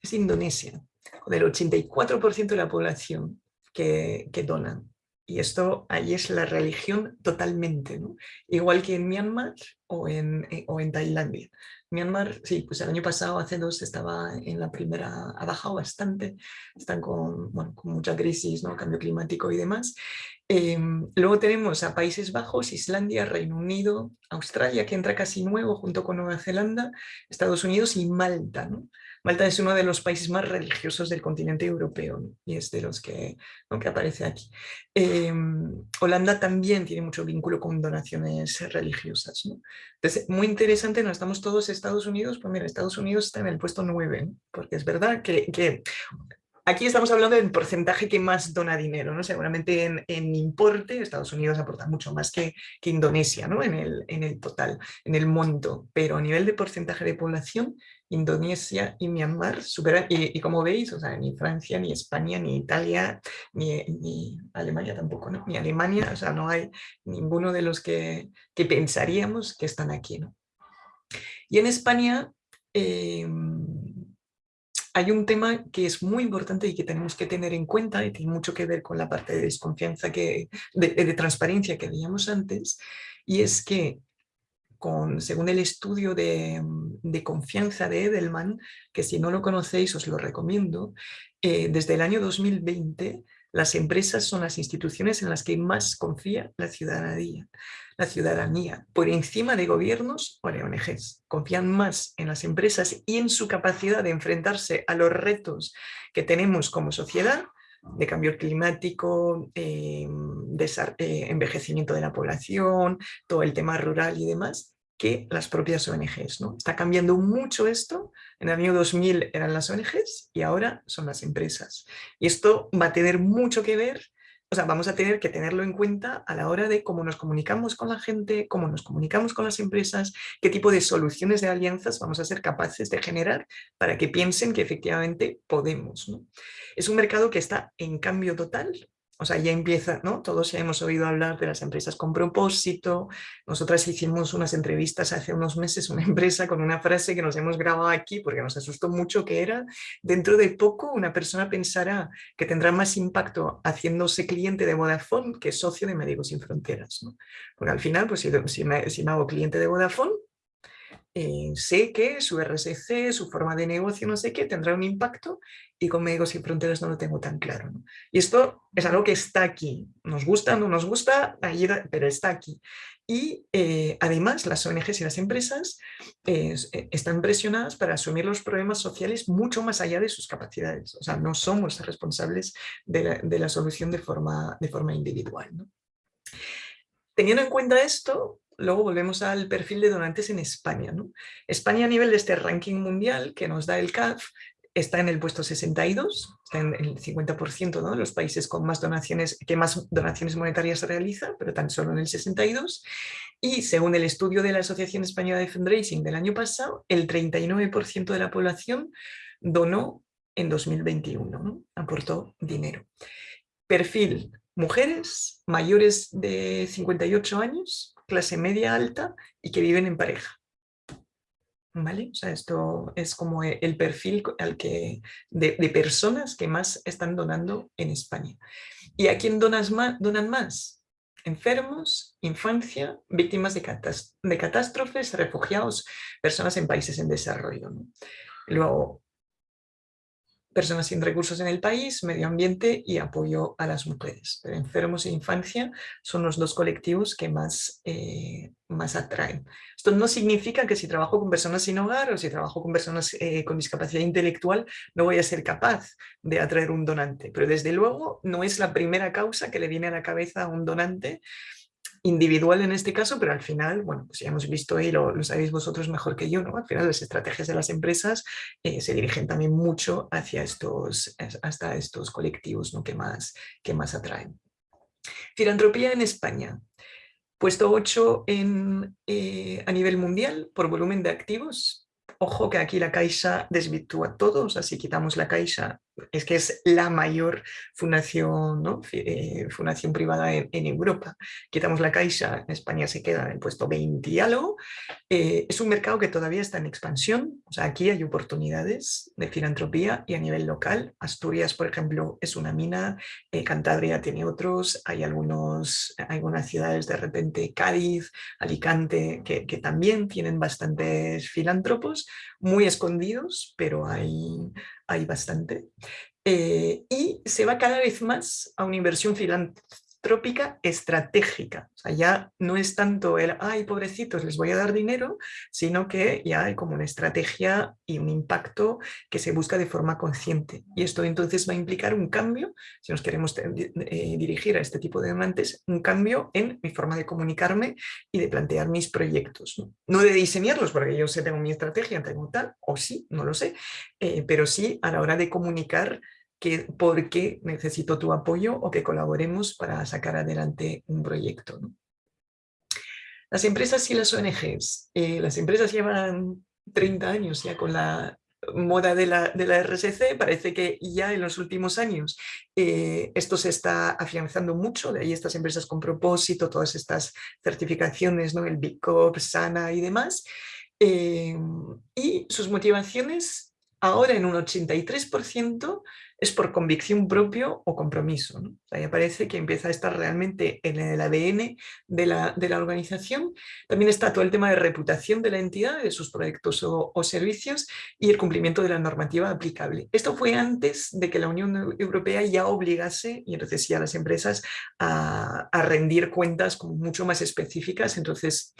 Es Indonesia, con el 84% de la población que, que donan. Y esto ahí es la religión totalmente, ¿no? igual que en Myanmar o en, eh, o en Tailandia. Myanmar, sí, pues el año pasado, hace dos, estaba en la primera, ha bajado bastante, están con, bueno, con mucha crisis, ¿no? cambio climático y demás. Em, luego tenemos a Países Bajos, Islandia, Reino Unido, Australia, que entra casi nuevo junto con Nueva Zelanda, Estados Unidos y Malta. ¿no? Malta es uno de los países más religiosos del continente europeo y es de los que, aparece aquí. Em, Holanda también tiene mucho vínculo con donaciones religiosas. Entonces, muy interesante, no estamos todos Estados Unidos, pues mira, Estados Unidos está en el puesto 9, porque es verdad que, que Aquí estamos hablando del porcentaje que más dona dinero, ¿no? Seguramente en, importe Estados Unidos aporta mucho más que, que Indonesia, ¿no? En el, en el, total, en el monto, pero a nivel de porcentaje de población, Indonesia y Myanmar superan, y, como veis, o sea, ni Francia, ni España, ni Italia, ni, ni, Alemania tampoco, ¿no? Ni Alemania, o sea, no hay ninguno de los que, que pensaríamos que están aquí, ¿no? Y en España... Eh, hay un tema que es muy importante y que tenemos que tener en cuenta y tiene mucho que ver con la parte de desconfianza, que, de, transparencia que veíamos antes, y es que con, según el estudio de, confianza de Edelman, que si no lo conocéis os lo recomiendo, eh, desde el año 2020 las empresas son las instituciones en las que más confía la ciudadanía la ciudadanía por encima de gobiernos o de ONGs. Confían más en las empresas y en su capacidad de enfrentarse a los retos que tenemos como sociedad de cambio climático, eh, eh, envejecimiento de la población, todo el tema rural y demás, que las propias ONGs. ¿no? Está cambiando mucho esto, en el año 2000 eran las ONGs y ahora son las empresas. Y esto va a tener mucho que ver o sea, vamos a tener que tenerlo en cuenta a la hora de cómo nos comunicamos con la gente, cómo nos comunicamos con las empresas, qué tipo de soluciones de alianzas vamos a ser capaces de generar para que piensen que efectivamente podemos. Es un mercado que está en cambio total, o sea, ya empieza, ¿no? Todos ya hemos oído hablar de las empresas con propósito. Nosotras hicimos unas entrevistas hace unos meses, una [LAUGHS] empresa con una frase que nos hemos grabado aquí porque nos asustó mucho, que era, dentro de poco una persona pensará que tendrá más impacto haciéndose cliente de Vodafone que socio de Médicos Sin Fronteras. ¿no? Porque al final, pues si, si me hago cliente de Vodafone, eh, sé que su RSC, su forma de negocio, no sé qué, tendrá un impacto y con Médicos y Fronteras no lo tengo tan claro. Y esto es algo que está aquí. Nos gusta, no nos gusta, pero está aquí. Y eh, además las ONGs y las empresas eh, están presionadas para asumir los problemas sociales mucho más allá de sus capacidades. O sea, no somos responsables de la, solución de forma, de forma individual. Teniendo en cuenta esto, luego volvemos al perfil de donantes en España. España a nivel de este ranking mundial que nos da el CAF está en el puesto 62, está en el 50% de los países con más donaciones, que más donaciones monetarias se realiza, pero tan solo en el 62. Y según el estudio de la Asociación Española de Fundraising del año pasado, el 39% de la población donó en 2021, aportó dinero. Perfil, mujeres mayores de 58 años, clase media alta y que viven en pareja. ¿Vale? O sea, esto es como e, el perfil al que, de, personas que más están donando en España. ¿Y a quién donas donan más? Enfermos, infancia, víctimas de catástrofes, refugiados, personas en países en desarrollo. Luego, personas sin recursos en el país, medio ambiente y apoyo a las mujeres. Pero enfermos e infancia son los dos colectivos que más, eh, más atraen. Esto no significa que si trabajo con personas sin hogar o si trabajo con personas eh, con discapacidad intelectual no voy a ser capaz de atraer un donante, pero desde luego no es la primera causa que le viene a la cabeza a un donante individual en este caso, pero al final, bueno, pues ya hemos visto y lo, sabéis vosotros mejor que yo, ¿no? Al final las estrategias de las empresas eh, se dirigen también mucho hacia estos, hasta estos colectivos ¿no? que, más, que más atraen. Filantropía en España. Puesto 8 en, eh, a nivel mundial por volumen de activos. Ojo que aquí la Caixa desvirtúa todos, así quitamos la Caixa es que es la mayor fundación, ¿no? Eh, fundación privada en, Europa. Quitamos la Caixa, en España se queda en el puesto 20 y algo. Eh, es un mercado que todavía está en expansión, o sea, aquí hay oportunidades de filantropía y a nivel local. Asturias, por ejemplo, es una mina, eh, Cantabria tiene otros, hay algunos, algunas ciudades de repente, Cádiz, Alicante, que, también tienen bastantes filántropos, muy escondidos, pero hay, hay bastante. Eh, y se va cada vez más a una inversión filantrópica estratégica. O ya no es tanto el, ay, pobrecitos, les voy a dar dinero, sino que ya hay como una estrategia y un impacto que se busca de forma consciente. Y esto entonces va a implicar un cambio, si nos queremos eh, dirigir a este tipo de demandas, un cambio en mi forma de comunicarme y de plantear mis proyectos. No, de diseñarlos, porque yo sé, tengo mi estrategia, tengo tal, o sí, no lo sé, eh, pero sí a la hora de comunicar por qué necesito tu apoyo o que colaboremos para sacar adelante un proyecto. Las empresas y las ONGs. Eh, las empresas llevan 30 años ya con la moda de la, de la RSC, parece que ya en los últimos años eh, esto se está afianzando mucho, de ahí estas empresas con propósito, todas estas certificaciones, ¿no? el Big Corp, Sana y demás, eh, y sus motivaciones ahora en un 83% es por convicción propio o compromiso. ¿no? Ahí aparece que empieza a estar realmente en el ADN de la, de la, organización. También está todo el tema de reputación de la entidad, de sus proyectos o, servicios y el cumplimiento de la normativa aplicable. Esto fue antes de que la Unión Europea ya obligase, y entonces ya las empresas, a, a rendir cuentas como mucho más específicas. Entonces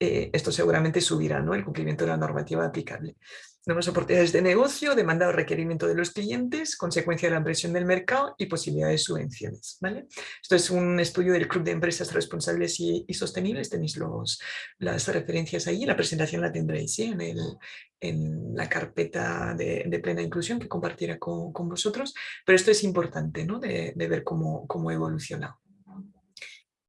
eh, esto seguramente subirá ¿no? el cumplimiento de la normativa aplicable. Nuevas oportunidades de negocio, demanda o requerimiento de los clientes, consecuencia de la presión del mercado y posibilidades de subvenciones. ¿vale? Esto es un estudio del Club de Empresas Responsables y, Sostenibles, tenéis los, las referencias ahí, la presentación la tendréis en, el, en, la carpeta de, plena inclusión que compartirá con, con, vosotros, pero esto es importante ¿no? de, de ver cómo ha evolucionado.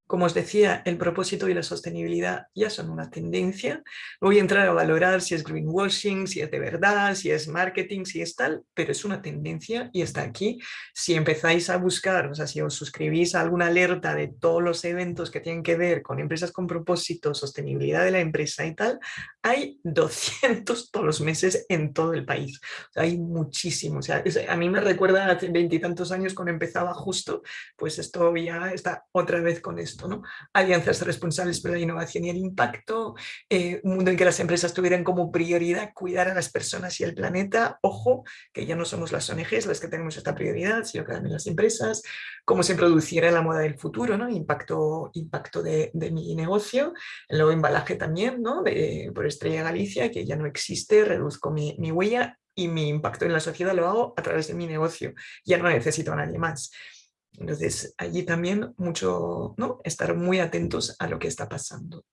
Como os decía, el propósito y la sostenibilidad ya son una tendencia. voy a entrar a valorar si es greenwashing, si es de verdad, si es marketing, si es tal, pero es una tendencia y está aquí. Si empezáis a buscar, o sea, si os suscribís a alguna alerta de todos los eventos que tienen que ver con empresas con propósito, sostenibilidad de la empresa y tal, hay [LAUGHS] 200 todos los meses en todo el país. hay muchísimos. A mí me recuerda hace veintitantos años cuando empezaba justo, pues esto ya está otra vez con esto Alianzas responsables por la innovación y el impacto, eh, un mundo en que las empresas tuvieran como prioridad cuidar a las personas y el planeta, ojo, que ya no somos las ONGs las que tenemos esta prioridad, sino que también las empresas, cómo se produciera la moda del futuro, ¿no? impacto, impacto de, mi negocio, el nuevo embalaje también, por Estrella Galicia, que ya no existe, reduzco mi, mi huella y mi impacto en la sociedad lo hago a través de mi negocio, ya no necesito a nadie más. Entonces, allí también mucho, ¿no? Estar muy atentos a lo que está pasando.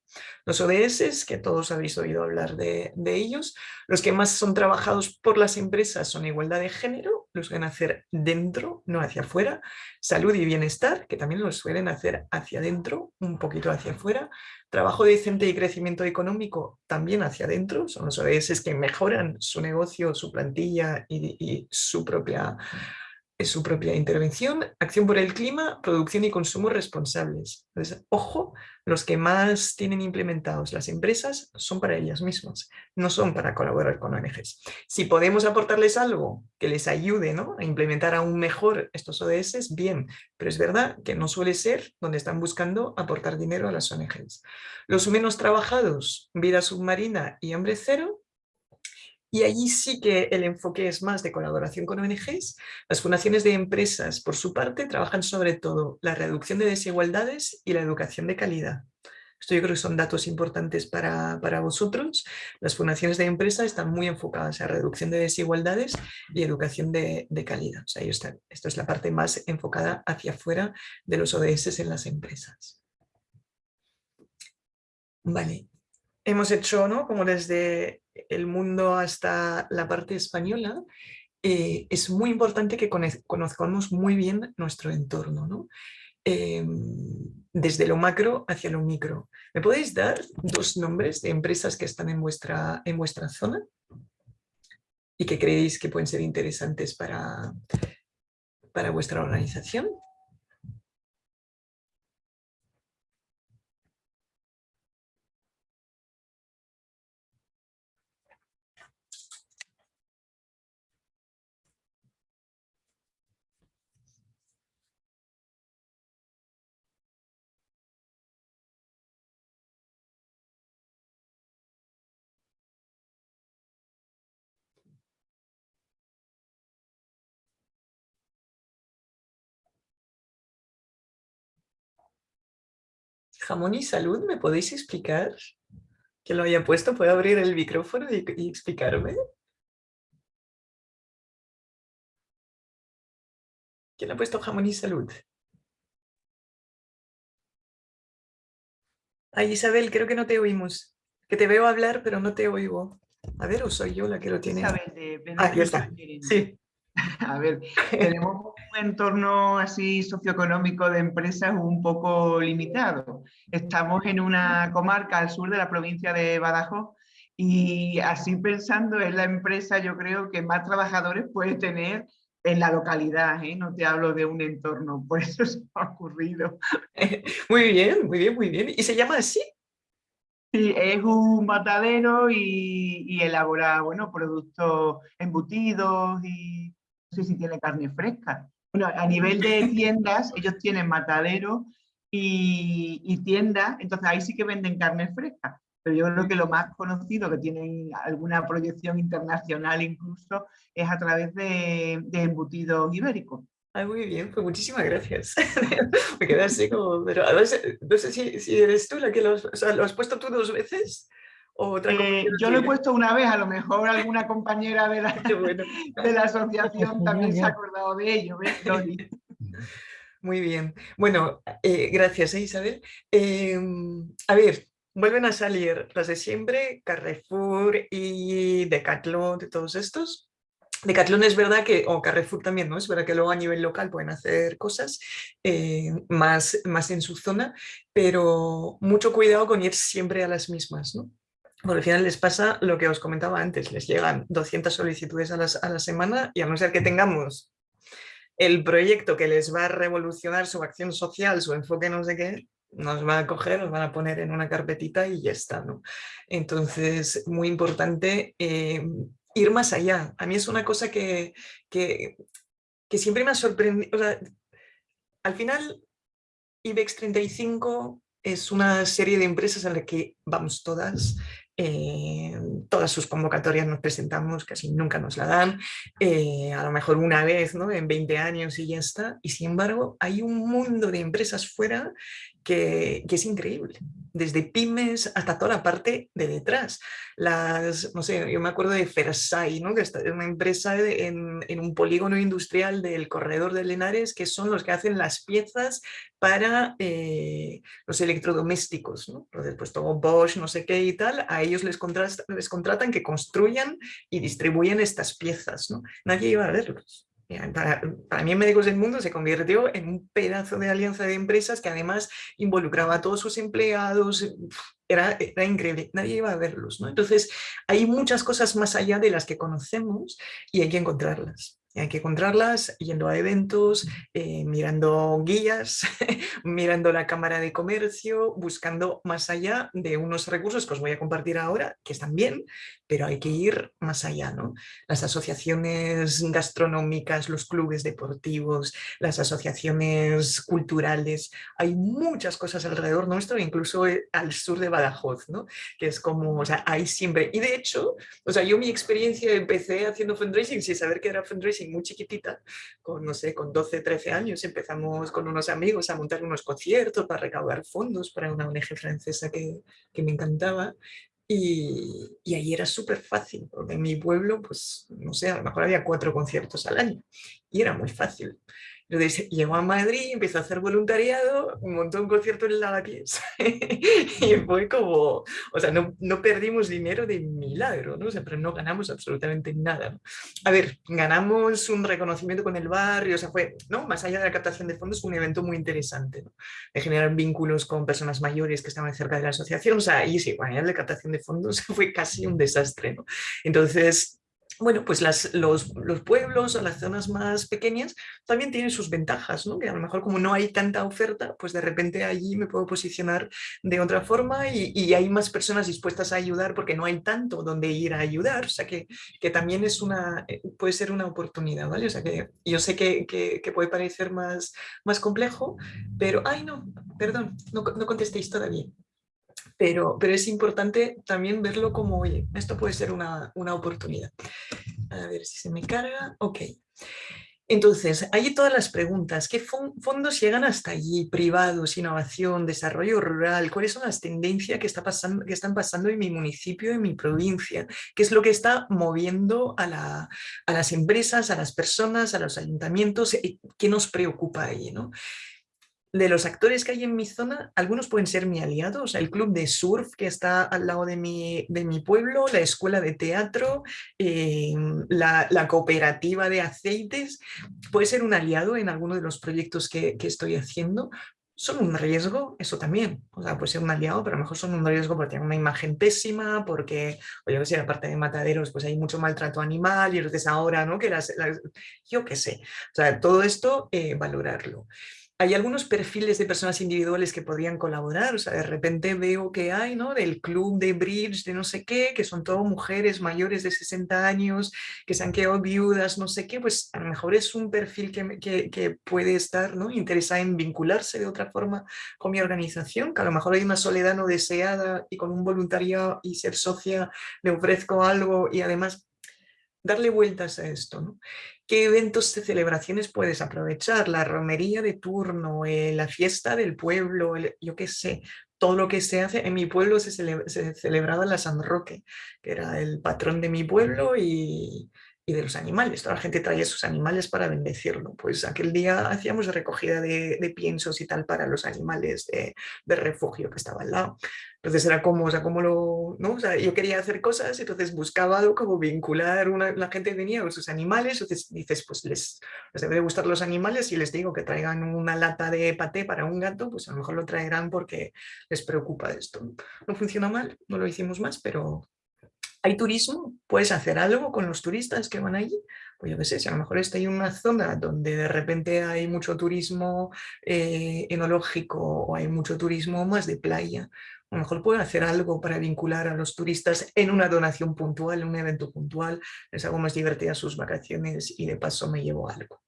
Los ODS, que todos habéis oído hablar de, ellos, los que más son trabajados por las empresas son igualdad de género, los suelen hacer dentro, no hacia afuera, salud y bienestar, que también los suelen hacer hacia adentro, un poquito hacia afuera, trabajo decente y crecimiento económico también hacia adentro, son los ODS que mejoran su negocio, su plantilla y su propia su propia intervención, acción por el clima, producción y consumo responsables. Entonces, ojo, los que más tienen implementados las empresas son para ellas mismas, no son para colaborar con ONGs. Si podemos aportarles algo que les ayude ¿no? a implementar aún mejor estos ODS, bien, pero es verdad que no suele ser donde están buscando aportar dinero a las ONGs. Los menos trabajados, vida submarina y hambre cero, y allí sí que el enfoque es más de colaboración con ONGs. Las fundaciones de empresas, por su parte, trabajan sobre todo la reducción de desigualdades y la educación de calidad. Esto yo creo que son datos importantes para, vosotros. Las fundaciones de empresas están muy enfocadas a reducción de desigualdades y educación de, calidad. O sea, esto es la parte más enfocada hacia afuera de los ODS en las empresas. Vale, hemos hecho, ¿no? Como desde el mundo hasta la parte española, eh, es muy importante que conozcamos muy bien nuestro entorno, ¿no? Em, desde lo macro hacia lo micro. ¿Me podéis dar dos nombres de empresas que están en vuestra, en vuestra zona y que creéis que pueden ser interesantes para, para vuestra organización? Jamón y salud, ¿me podéis explicar? Que lo haya puesto, ¿puedo abrir el micrófono y, explicarme? ¿Quién ha puesto jamón y salud? Ay, Isabel, creo que no te oímos. Que te veo hablar, pero no te oigo. A ver, o soy yo la que lo tiene. Isabel, de ah, aquí está. Sí. [LAUGHS] A ver, tenemos entorno así socioeconómico de empresas un poco limitado. Estamos en una comarca al sur de la provincia de Badajoz y así pensando es la empresa yo creo que más trabajadores puede tener en la localidad, ¿eh? no te hablo de un entorno, por eso se me ha ocurrido. [LAUGHS] Muy bien, muy bien, muy bien. ¿Y se llama así? Sí, es un matadero y, y elabora bueno, productos embutidos y no sé si tiene carne fresca. A nivel de tiendas, ellos tienen matadero y, y tiendas, entonces ahí sí que venden carne fresca. Pero yo creo que lo más conocido, que tienen alguna proyección internacional incluso, es a través de, de embutidos ibéricos. Ay, muy bien, pues muchísimas gracias. [LAUGHS] Me quedé así como, pero no sé si, eres tú la que lo, o sea, lo has puesto tú dos veces. Eh, yo lo he puesto una vez, a lo mejor alguna compañera de la, [LAUGHS] [LAUGHS] de la asociación también se ha acordado de ello. [LAUGHS] Muy bien. Bueno, eh, gracias ¿eh, Isabel. Em, a ver, vuelven a salir las de siempre, Carrefour y Decathlon, de todos estos. Decathlon es verdad que, o Carrefour también, ¿no? Es verdad que luego a nivel local pueden hacer cosas más, más en su zona, pero mucho cuidado con ir siempre a las mismas, ¿no? Al final les pasa lo que os comentaba antes, les llegan 200 solicitudes a, la semana y a no ser que tengamos el proyecto que les va a revolucionar su acción social, su enfoque no sé qué, nos va a coger, nos van a poner en una carpetita y ya está. ¿no? Entonces, muy importante eh, ir más allá. A mí es una cosa que, que, que siempre me ha sorprendido. O sea, al final, IBEX 35 es una serie de empresas en la que vamos todas, eh, todas sus convocatorias nos presentamos, casi nunca nos la dan, eh, a lo mejor una vez ¿no? en 20 años y ya está, y sin embargo hay un mundo de empresas fuera que, es increíble, desde pymes hasta toda la parte de detrás. Las, no sé, yo me acuerdo de Fersai, ¿no? que es una empresa en, un polígono industrial del corredor de Lenares, que son los que hacen las piezas para eh, los electrodomésticos, ¿no? pues todo Bosch, no sé qué y tal, a ellos les, les contratan que construyan y distribuyen estas piezas. ¿no? Nadie iba a verlos. Para, mí Médicos del Mundo se convirtió en un pedazo de alianza de empresas que además involucraba a todos sus empleados, era, era increíble, nadie iba a verlos. ¿no? Entonces hay muchas cosas más allá de las que conocemos y hay que encontrarlas. Hay que encontrarlas yendo a eventos, eh, mirando guías, [LAUGHS] mirando la Cámara de Comercio, buscando más allá de unos recursos que os voy a compartir ahora, que están bien, pero hay que ir más allá. ¿no? Las asociaciones gastronómicas, los clubes deportivos, las asociaciones culturales, hay muchas cosas alrededor nuestro, incluso eh, al sur de Badajoz, ¿no? que es como, o sea, hay siempre, y de hecho, o sea, yo mi experiencia empecé haciendo fundraising sin saber que era fundraising muy chiquitita, con, no sé, con 12, 13 años empezamos con unos amigos a montar unos conciertos para recaudar fondos para una ONG francesa que, que me encantaba y, y, ahí era súper fácil, porque en mi pueblo, pues, no sé, a lo mejor había cuatro conciertos al año y era muy fácil. Entonces llegó a Madrid, empezó a hacer voluntariado, montó un concierto en Lavapiés [LAUGHS] y fue como, o sea, no, no, perdimos dinero de milagro, ¿no? O sea, pero no ganamos absolutamente nada. ¿no? A ver, ganamos un reconocimiento con el barrio, o sea, fue, ¿no? Más allá de la captación de fondos, un evento muy interesante, ¿no? De generar vínculos con personas mayores que estaban cerca de la asociación, o sea, y sí, bueno, de captación de fondos [LAUGHS] fue casi un desastre, ¿no? Entonces, bueno, pues las, los, los, pueblos o las zonas más pequeñas también tienen sus ventajas, ¿no? que a lo mejor como no hay tanta oferta, pues de repente allí me puedo posicionar de otra forma y, y hay más personas dispuestas a ayudar porque no hay tanto donde ir a ayudar, o sea que, que también es una, eh, puede ser una oportunidad, ¿vale? O sea que yo sé que, que, que puede parecer más, más complejo, pero, ay no, perdón, no, no contestéis todavía pero, pero es importante también verlo como, oye, esto puede ser una, una oportunidad. A ver si se me carga. Ok. Entonces, hay todas las preguntas. ¿Qué fondos llegan hasta allí? Privados, innovación, desarrollo rural. ¿Cuáles son las tendencias que, está pasando, que están pasando en mi municipio, en mi provincia? ¿Qué es lo que está moviendo a, la, a las empresas, a las personas, a los ayuntamientos? ¿Qué nos preocupa ahí? ¿no? De los actores que hay en mi zona, algunos pueden ser mi aliado, o sea, el club de surf que está al lado de mi, de mi pueblo, la escuela de teatro, eh, la, cooperativa de aceites, puede ser un aliado en alguno de los proyectos que, que, estoy haciendo. Son un riesgo, eso también, o sea, puede ser un aliado, pero a lo mejor son un riesgo porque tienen una imagen pésima, porque, o yo qué sé, aparte de mataderos, pues hay mucho maltrato animal, y entonces ahora, ¿no? Que las yo qué sé, o sea, todo esto, eh, valorarlo hay algunos perfiles de personas individuales que podrían colaborar, o sea, de repente veo que hay, ¿no? Del club de bridge, de no sé qué, que son todo mujeres mayores de 60 años, que se han quedado viudas, no sé qué, pues a lo mejor es un perfil que, que, puede estar, ¿no? Interesada en vincularse de otra forma con mi organización, que a lo mejor hay una soledad no deseada y con un voluntariado y ser socia le ofrezco algo y además darle vueltas a esto, ¿no? ¿Qué eventos de celebraciones puedes aprovechar? La romería de turno, eh, la fiesta del pueblo, yo qué sé, todo lo que se hace. En mi pueblo se celebraba la San Roque, que era el patrón de mi pueblo y, y de los animales. Toda la gente traía sus animales para bendecirlo. Pues aquel día hacíamos recogida de, de piensos y tal para los animales de, de, refugio que estaba al lado. Entonces era como, o sea, como lo, ¿no? O sea, yo quería hacer cosas, entonces buscaba algo como vincular, una, la gente venía con sus animales, entonces dices, pues les, les debe gustar los animales y les digo que traigan una lata de paté para un gato, pues a lo mejor lo traerán porque les preocupa esto. No funciona mal, no lo hicimos más, pero ¿Hay turismo? ¿Puedes hacer algo con los turistas que van allí? Pues yo qué sé, si a lo mejor está en una zona donde de repente hay mucho turismo eh, enológico o hay mucho turismo más de playa, a lo mejor puedo hacer algo para vincular a los turistas en una donación puntual, en un evento puntual, les hago más divertidas sus vacaciones y de paso me llevo algo.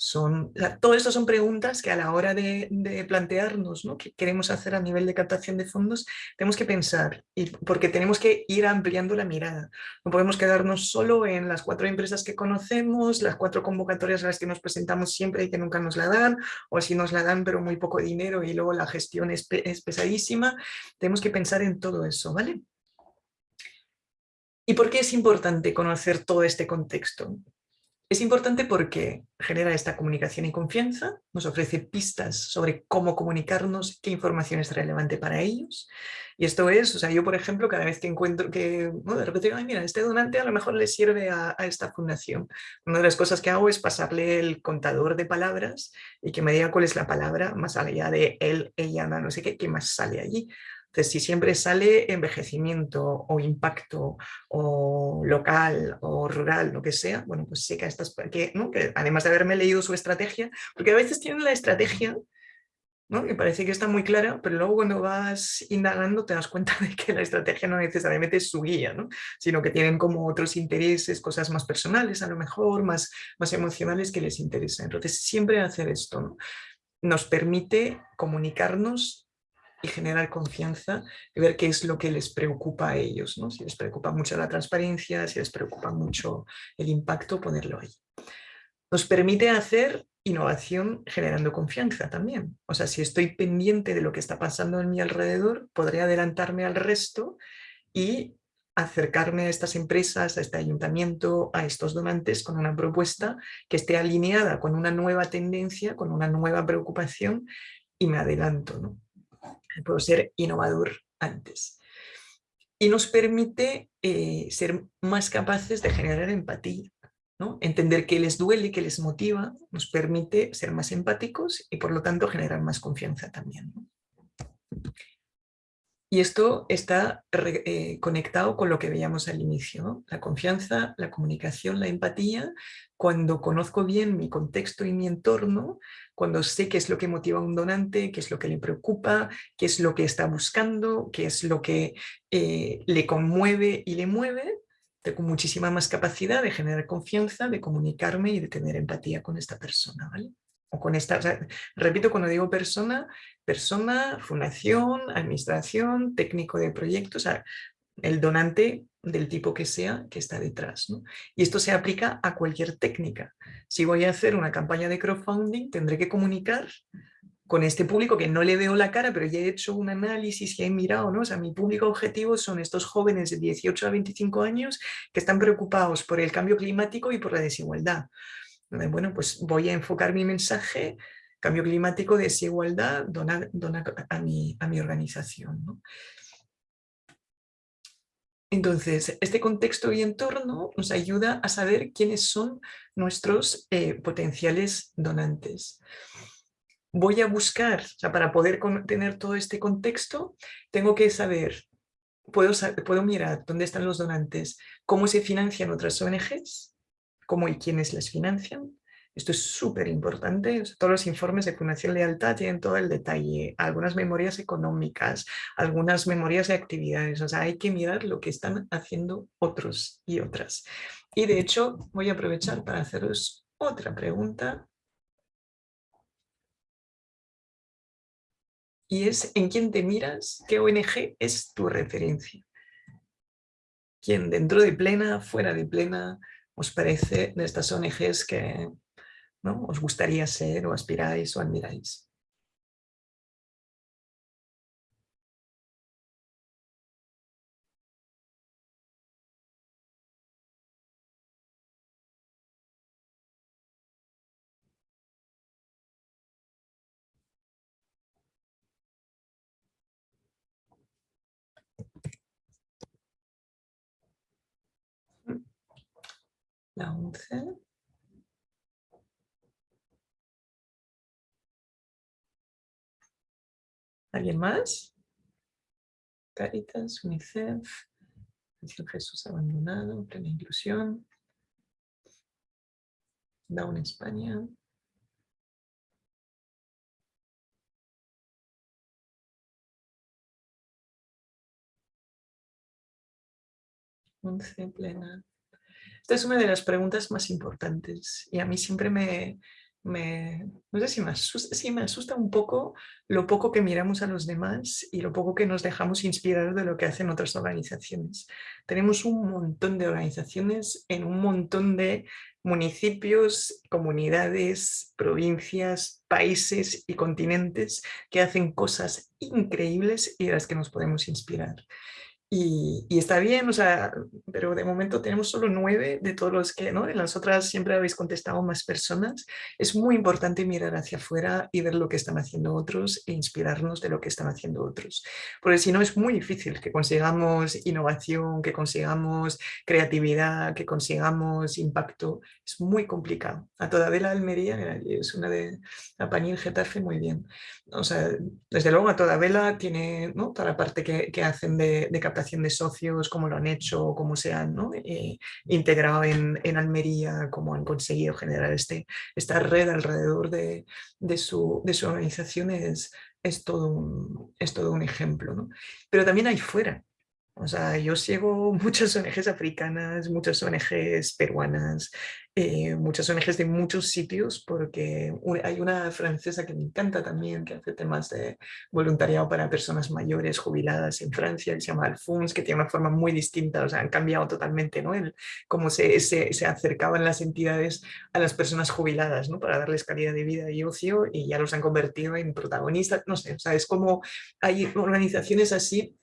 Son, todo esto son preguntas que a la hora de, plantearnos ¿no? qué queremos hacer a nivel de captación de fondos, tenemos que pensar, y porque tenemos que ir ampliando la mirada. No podemos quedarnos solo en las cuatro empresas que conocemos, las cuatro convocatorias a las que nos presentamos siempre y que nunca nos la dan, o si nos la dan pero muy poco dinero y luego la gestión es, es pesadísima. Tenemos que pensar en todo eso, ¿vale? ¿Y por qué es importante conocer todo este contexto? Es importante porque genera esta comunicación y confianza, nos ofrece pistas sobre cómo comunicarnos, qué información es relevante para ellos. Y esto es, o sea, yo por ejemplo, cada vez que encuentro que, bueno, de repente digo, ay, mira, este donante a lo mejor le sirve a, a, esta fundación. Una de las cosas que hago es pasarle el contador de palabras y que me diga cuál es la palabra más allá de él, ella, no sé qué, qué más sale allí. Si siempre sale envejecimiento o impacto o local o rural, lo que sea, bueno, pues sé que, estas, que, ¿no? además de haberme leído su estrategia, porque a veces tienen la estrategia ¿no? que parece que está muy clara, pero luego cuando vas indagando te das cuenta de que la estrategia no necesariamente es su guía, ¿no? sino que tienen como otros intereses, cosas más personales a lo mejor, más, más emocionales que les interesan. Entonces siempre hacer esto ¿no? nos permite comunicarnos y generar confianza y ver qué es lo que les preocupa a ellos. ¿no? Si les preocupa mucho la transparencia, si les preocupa mucho el impacto, ponerlo ahí. Nos permite hacer innovación generando confianza también. O sea, si estoy pendiente de lo que está pasando en mi alrededor, podré adelantarme al resto y acercarme a estas empresas, a este ayuntamiento, a estos donantes con una propuesta que esté alineada con una nueva tendencia, con una nueva preocupación y me adelanto. ¿no? Puedo ser innovador antes. Y nos permite eh, ser más capaces de generar empatía. Entender qué les duele, qué les motiva, nos permite ser más empáticos y por lo tanto generar más confianza también. Y esto está eh, conectado con lo que veíamos al inicio, la confianza, la comunicación, la empatía. Cuando conozco bien mi contexto y mi entorno, cuando sé qué es lo que motiva a un donante, qué es lo que le preocupa, qué es lo que está buscando, qué es lo que eh, le conmueve y le mueve, tengo muchísima más capacidad de generar confianza, de comunicarme y de tener empatía con esta persona. O con esta, repito, cuando digo persona, persona, fundación, administración, técnico de proyectos, el donante del tipo que sea que está detrás. Y esto se aplica a cualquier técnica. Si voy a hacer una campaña de crowdfunding, tendré que comunicar con este público que no le veo la cara, pero ya he hecho un análisis y he mirado, ¿no? O sea, mi público objetivo son estos jóvenes de 18 a 25 años que están preocupados por el cambio climático y por la desigualdad bueno, pues voy a enfocar mi mensaje, cambio climático, desigualdad, dona, a, mi, a mi organización. Entonces, este contexto y entorno nos ayuda a saber quiénes son nuestros eh, potenciales donantes. Voy a buscar, o sea, para poder tener todo este contexto, tengo que saber, puedo, puedo mirar dónde están los donantes, cómo se financian otras ONGs, cómo y quiénes les financian. Esto es súper importante. todos los informes de Fundación Lealtad tienen todo el detalle, algunas memorias económicas, algunas memorias de actividades. O sea, hay que mirar lo que están haciendo otros y otras. Y de hecho, voy a aprovechar para haceros otra pregunta. Y es, ¿en quién te miras? ¿Qué ONG es tu referencia? ¿Quién dentro de plena, fuera de plena, os parece de estas ONGs que ¿no? os gustaría ser o aspiráis o admiráis. La 11. ¿Alguien más? Caritas, UNICEF, Jesús abandonado, plena inclusión, Down España. 11 plena esta es una de las preguntas más importantes y a mí siempre me, no sé si me, asusta, me asusta un poco lo poco que miramos a los demás y lo poco que nos dejamos inspirar de lo que hacen otras organizaciones. Tenemos un montón de organizaciones en un montón de municipios, comunidades, provincias, países y continentes que hacen cosas increíbles y de las que nos podemos inspirar. Y, está bien, o sea, pero de momento tenemos solo nueve de todos los que, ¿no? Las otras siempre habéis contestado más personas. Es muy importante mirar hacia afuera y ver lo que están haciendo otros e inspirarnos de lo que están haciendo otros. Porque si no es muy difícil que consigamos innovación, que consigamos creatividad, que consigamos impacto. Es muy complicado. A toda vela Almería es una de... A Panil Getafe muy bien. O sea, desde luego a toda vela tiene ¿no? toda la parte que, que hacen de, de de socios, cómo lo han hecho, cómo se han eh, integrado en, Almería, cómo han conseguido generar este, esta red alrededor de, de, su, de organización es, es, todo un, es todo un ejemplo. ¿no? Pero también hay fuera, o sea, yo sigo [LAUGHS] muchas ONGs africanas, muchas ONGs peruanas, eh, muchas ONGs de muchos sitios, porque hay una francesa que me encanta también, que hace temas de voluntariado para personas mayores jubiladas en Francia, que se llama Alphonse, que tiene una forma muy distinta, o sea, han cambiado totalmente ¿no? El, cómo se, se, se acercaban las entidades a las personas jubiladas, ¿no? Para darles calidad de vida y ocio, y ya los han convertido en protagonistas, no sé, o sea, es como hay organizaciones así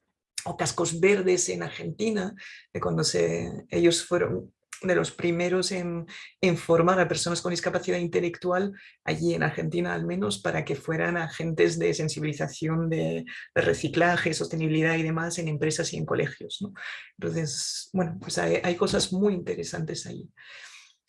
o cascos verdes en Argentina, cuando se, ellos fueron de los primeros en, en, formar a personas con discapacidad intelectual, allí en Argentina al menos, para que fueran agentes de sensibilización de, reciclaje, sostenibilidad y demás en empresas y en colegios. ¿no? Entonces, bueno, pues hay, hay cosas muy interesantes ahí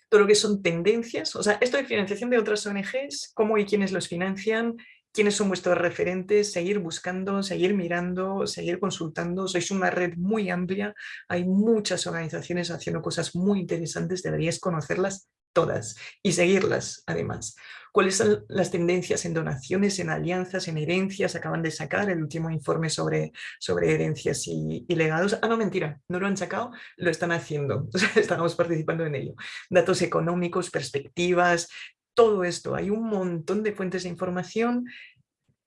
todo lo que son tendencias, o sea, esto de financiación de otras ONGs, cómo y quiénes los financian, quiénes son vuestros referentes, seguir buscando, seguir mirando, seguir consultando. Sois una red muy amplia, hay muchas organizaciones haciendo cosas muy interesantes, deberíais conocerlas todas y seguirlas además. ¿Cuáles son las tendencias en donaciones, en alianzas, en herencias? Acaban de sacar el último informe sobre, sobre herencias y, legados. Ah, no, mentira, no lo han sacado, lo están haciendo, [LAUGHS] estamos participando en ello. Datos económicos, perspectivas, todo esto, hay un montón de fuentes de información,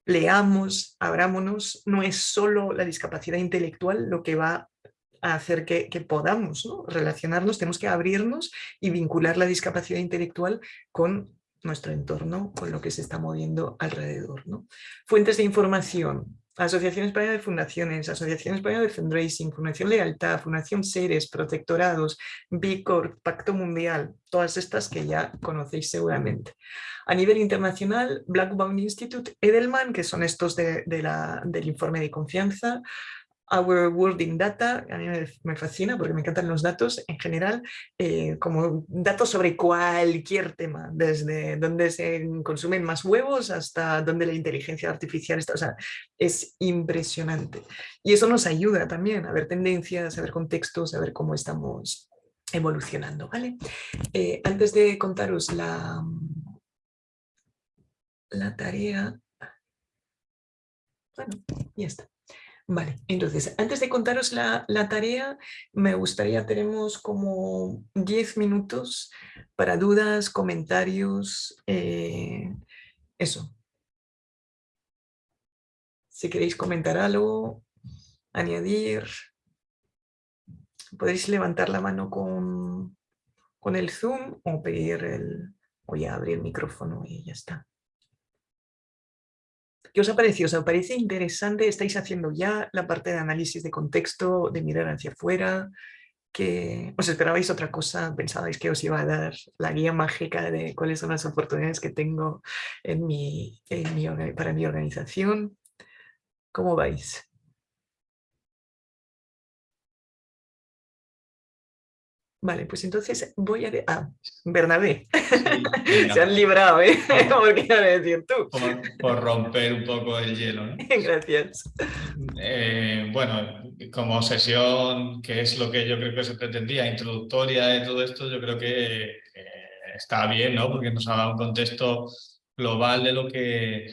leamos, abrámonos, no es solo la discapacidad intelectual lo que va a hacer que, podamos relacionarnos, tenemos que abrirnos y vincular la discapacidad intelectual con nuestro entorno, con lo que se está moviendo alrededor. Fuentes de información, Asociación Española de Fundaciones, Asociación Española de Fundraising, Fundación Lealtad, Fundación Seres, Protectorados, Bicor, Pacto Mundial, todas estas que ya conocéis seguramente. A nivel internacional, Blackbaum Institute, Edelman, que son estos de, del informe de confianza, Our World in Data, a mí me fascina porque me encantan los datos en general, eh, como datos sobre cualquier tema, desde dónde se consumen más huevos hasta dónde la inteligencia artificial está, o sea, es impresionante. Y eso nos ayuda también a ver tendencias, a ver contextos, a ver cómo estamos evolucionando, ¿vale? Eh, antes de contaros la, la tarea, bueno, ya está. Vale, entonces, antes de contaros la, tarea, me gustaría, tenemos como 10 minutos para dudas, comentarios, eh, eso. Si queréis comentar algo, añadir, podéis levantar la mano con, con el Zoom o pedir el, o ya abrir el micrófono y ya está. ¿Qué os ha parecido? ¿Os parece interesante? ¿Estáis haciendo ya la parte de análisis de contexto, de mirar hacia afuera? que os esperabais otra cosa, pensabais que os iba a dar la guía mágica de cuáles son las oportunidades que tengo en mi, para mi organización. ¿Cómo vais? Vale, pues entonces voy a... Ah, Bernabé. [LAUGHS] Se han librado, ¿eh? [LAUGHS] Como quieres decir tú. Por, romper un poco el hielo, ¿no? [LAUGHS] Gracias. Eh, bueno, como sesión, que es lo que yo creo que se pretendía, introductoria de todo esto, yo creo que está bien, ¿no? Porque nos ha dado un contexto global de lo que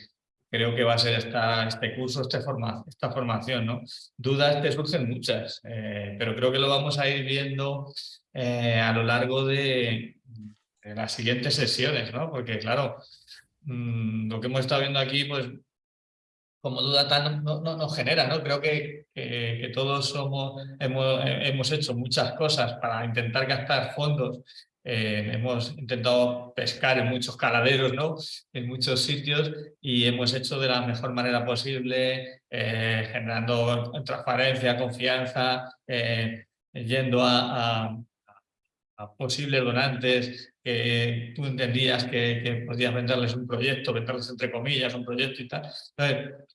creo que va a ser esta, este curso, esta, forma, esta formación. ¿no? Dudas te surgen muchas, eh, pero creo que lo vamos a ir viendo eh, a lo largo de, las siguientes sesiones, ¿no? porque claro, mm, lo que hemos estado viendo aquí, pues como duda tan no, no, nos genera, ¿no? Creo que, que, que todos somos, hemos, hemos, hecho muchas cosas para intentar gastar fondos eh, hemos intentado pescar en muchos caladeros, ¿no? en muchos sitios y hemos hecho de la mejor manera posible, eh, generando transparencia, confianza, eh, yendo a, posibles donantes que tú entendías que, podías venderles un proyecto, venderles entre comillas un proyecto y tal.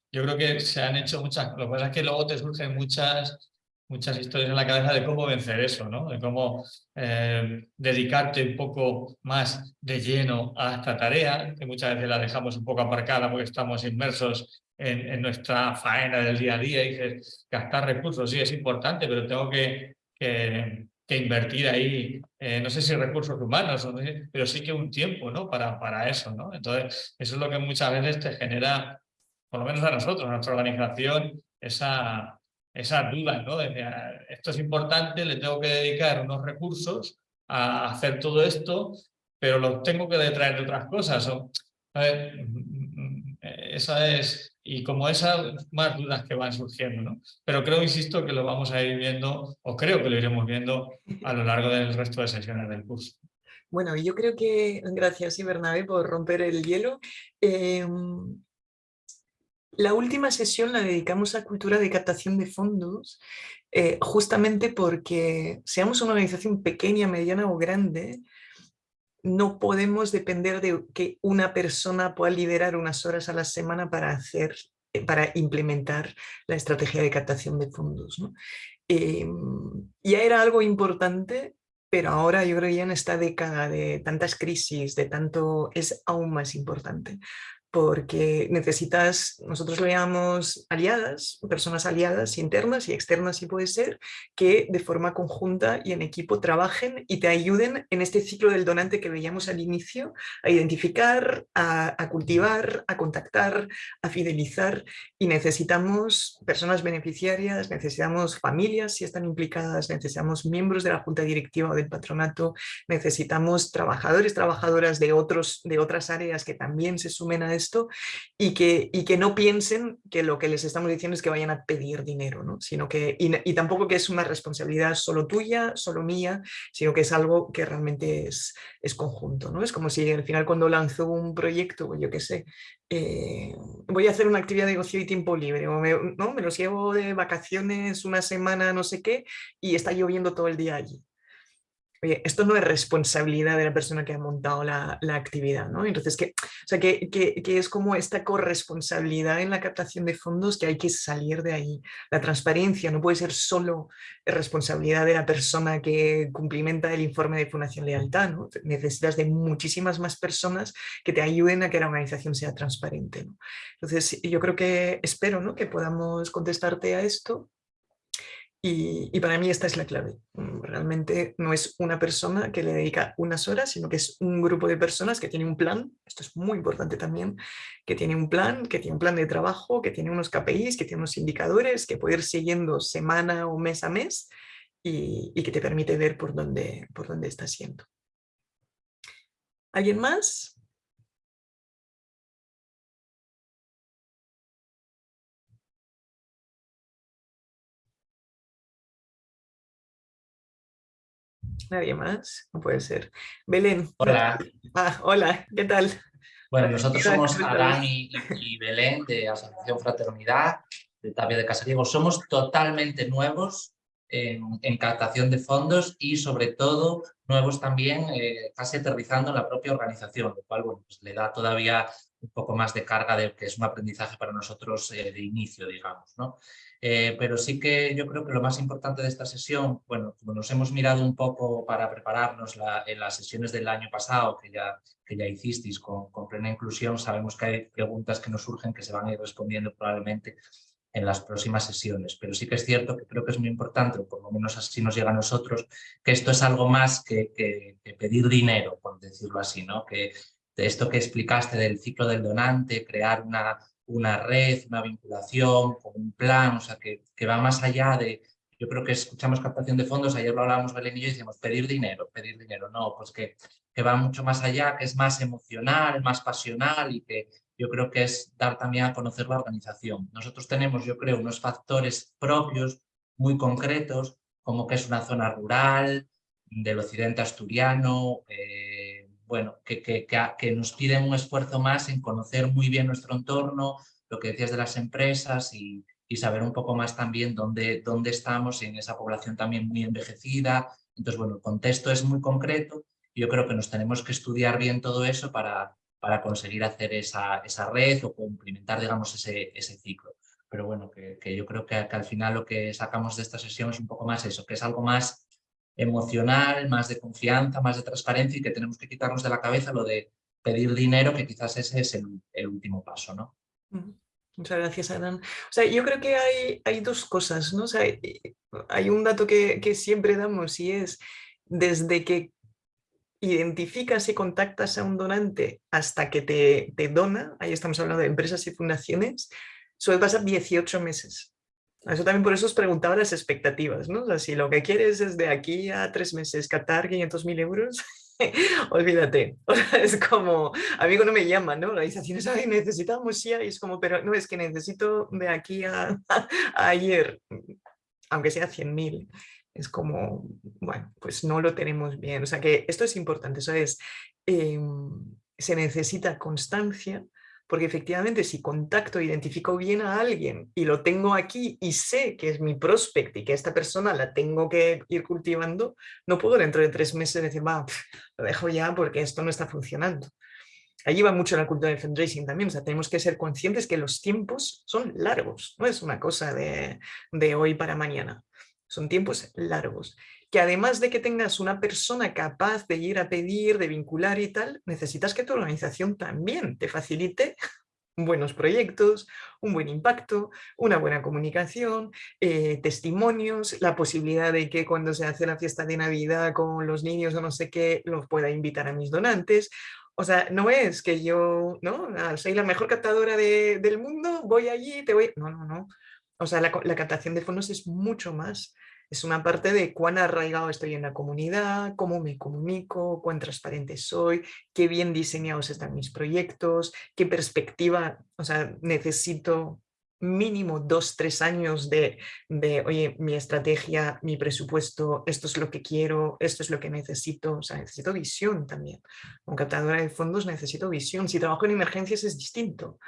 Yo creo que se han hecho muchas, lo que pasa es que luego te surgen muchas muchas historias en la cabeza de cómo vencer eso, ¿no? de cómo eh, dedicarte un poco más de lleno a esta tarea, que muchas veces la dejamos un poco aparcada porque estamos inmersos en, nuestra faena del día a día y dices, gastar recursos sí es importante, pero tengo que, que, invertir ahí, eh, no sé si recursos humanos, pero sí que un tiempo ¿no? para, para eso. ¿no? Entonces, eso es lo que muchas veces te genera, por lo menos a nosotros, a nuestra organización, esa, esas dudas, ¿no? Ah, esto es importante, le tengo que dedicar unos recursos a hacer todo esto, pero lo tengo que detraer de otras cosas. esa es, y como esas más dudas que van surgiendo, ¿no? Pero creo, insisto, que lo vamos a ir viendo, o creo que lo iremos viendo a lo largo del resto de sesiones del curso. Bueno, yo creo que, gracias Bernabé por romper el hielo. Em, la última sesión la dedicamos a cultura de captación de fondos, eh, justamente porque seamos una organización pequeña, mediana o grande, no podemos depender de que una persona pueda liderar unas horas a la semana para hacer eh, para implementar la estrategia de captación de fondos. Em, ya era algo importante, pero ahora yo creo que ya en esta década de tantas crisis, de tanto, es aún más importante porque necesitas, nosotros lo llamamos aliadas, personas aliadas internas y externas si puede ser, que de forma conjunta y en equipo trabajen y te ayuden en este ciclo del donante que veíamos al inicio, a identificar, a, cultivar, a contactar, a fidelizar. Y necesitamos personas beneficiarias, necesitamos familias si están implicadas, necesitamos miembros de la junta directiva o del patronato, necesitamos trabajadores, trabajadoras de, otros, de otras áreas que también se sumen a esto y que, y que no piensen que lo que les estamos diciendo es que vayan a pedir dinero, ¿no? sino que, y, tampoco que es una responsabilidad solo tuya, solo mía, sino que es algo que realmente es, es conjunto. ¿no? Es como si al final cuando lanzo un proyecto, yo qué sé, eh, voy a hacer una actividad de negocio y tiempo libre, o me, ¿no? me los llevo de vacaciones una semana, no sé qué, y está lloviendo todo el día allí oye, esto no es responsabilidad de la persona que ha montado la, actividad, ¿no? Entonces, que, o sea, que, que, es como esta corresponsabilidad en la captación de fondos que hay que salir de ahí. La transparencia no puede ser solo responsabilidad de la persona que cumplimenta el informe de Fundación Lealtad, ¿no? Necesitas de muchísimas más personas que te ayuden a que la organización sea transparente, ¿no? Entonces, yo creo que, espero, ¿no? Que podamos contestarte a esto y, para mí esta es la clave. Mm, realmente no es una persona que le dedica unas horas, sino que es un grupo de personas que tiene un plan, esto es muy importante también, que tiene un plan, que tiene un plan de trabajo, que tiene unos KPIs, que tiene unos indicadores, que puede ir siguiendo semana o mes a mes y, que te permite ver por dónde, por dónde estás yendo. ¿Alguien más? Nadie más, no puede ser. Belén. Hola. Ah, hola, ¿qué tal? Bueno, nosotros somos Adán y, Belén de Asociación Fraternidad de Tapia de Casariego. Somos totalmente nuevos en, captación de fondos y sobre todo nuevos también eh, casi aterrizando en la propia organización, lo cual bueno, pues le da todavía un poco más de carga de que es un aprendizaje para nosotros eh, de inicio, digamos. ¿no? Eh, pero sí que yo creo que lo más importante de esta sesión, bueno, como nos hemos mirado un poco para prepararnos en las sesiones del año pasado que ya, que ya hicisteis con, con, plena inclusión, sabemos que hay preguntas que nos surgen que se van a ir respondiendo probablemente en las próximas sesiones, pero sí que es cierto que creo que es muy importante, o por lo menos así nos llega a nosotros, que esto es algo más que, que, que pedir dinero, por decirlo así, ¿no? que esto que explicaste del ciclo del donante, crear una, una red, una vinculación, un plan, o sea, que, que, va más allá de, yo creo que escuchamos captación de fondos, ayer lo hablábamos Belén y yo, y decíamos pedir dinero, pedir dinero, no, pues que, que va mucho más allá, que es más emocional, más pasional y que yo creo que es dar también a conocer la organización. Nosotros tenemos, yo creo, unos factores propios muy concretos, como que es una zona rural, del occidente asturiano, eh, bueno, que, que, que, nos piden un esfuerzo más en conocer muy bien nuestro entorno, lo que decías de las empresas y, y saber un poco más también dónde, dónde estamos en esa población también muy envejecida. Entonces, bueno, el contexto es muy concreto y yo creo que nos tenemos que estudiar bien todo eso para, para conseguir hacer esa, esa red o cumplimentar, digamos, ese, ese ciclo. Pero bueno, que, que yo creo que, al final lo que sacamos de esta sesión es un poco más eso, que es algo más emocional, más de confianza, más de transparencia y que tenemos que quitarnos de la cabeza lo de pedir dinero, que quizás ese es el, último paso, ¿no? Muchas gracias, Adán. O sea, yo creo que hay, hay dos cosas, ¿no? O hay un dato que, que siempre damos y es desde que identificas y contactas a un donante hasta que te, te, dona, ahí estamos hablando de empresas y fundaciones, suele pasar 18 meses. Eso también por eso os preguntaba las expectativas, ¿no? O sea, si lo que quieres es de aquí a tres meses captar 500.000 euros, [LAUGHS] olvídate. O sea, es como, a mí cuando me llaman, ¿no? Organizaciones, ay, necesitamos ya, y es como, pero no, es que necesito de aquí a, a ayer, aunque sea 100.000. Es como, bueno, pues no lo tenemos bien. O sea que esto es importante, eso es, eh, se necesita constancia, porque efectivamente si contacto, identifico bien a alguien y lo tengo aquí y sé que es mi prospect y que esta persona la tengo que ir cultivando, no puedo dentro de tres meses decir, va, [LAUGHS] lo dejo ya porque esto no está funcionando. Allí va mucho la cultura del fundraising también, o sea, tenemos que ser conscientes que los tiempos son largos, no es una cosa de, de hoy para mañana, son tiempos largos que además de que tengas una persona capaz de ir a pedir, de vincular y tal, necesitas que tu organización también te facilite buenos proyectos, un buen impacto, una buena comunicación, eh, testimonios, la posibilidad de que cuando se hace la fiesta de Navidad con los niños o no sé qué, los pueda invitar a mis donantes. O sea, no es que yo, ¿no? Soy la mejor captadora de, del mundo, voy allí, te voy... No, no, no. O sea, la, la captación de fondos es mucho más. Es una parte de cuán arraigado estoy en la comunidad, cómo me comunico, cuán transparente soy, qué bien diseñados están mis proyectos, qué perspectiva, o sea, necesito mínimo dos, tres años de, de, oye, mi estrategia, mi presupuesto, esto es lo que quiero, esto es lo que necesito, o sea, necesito visión también. Como captadora de fondos necesito visión. Si trabajo en emergencias es distinto,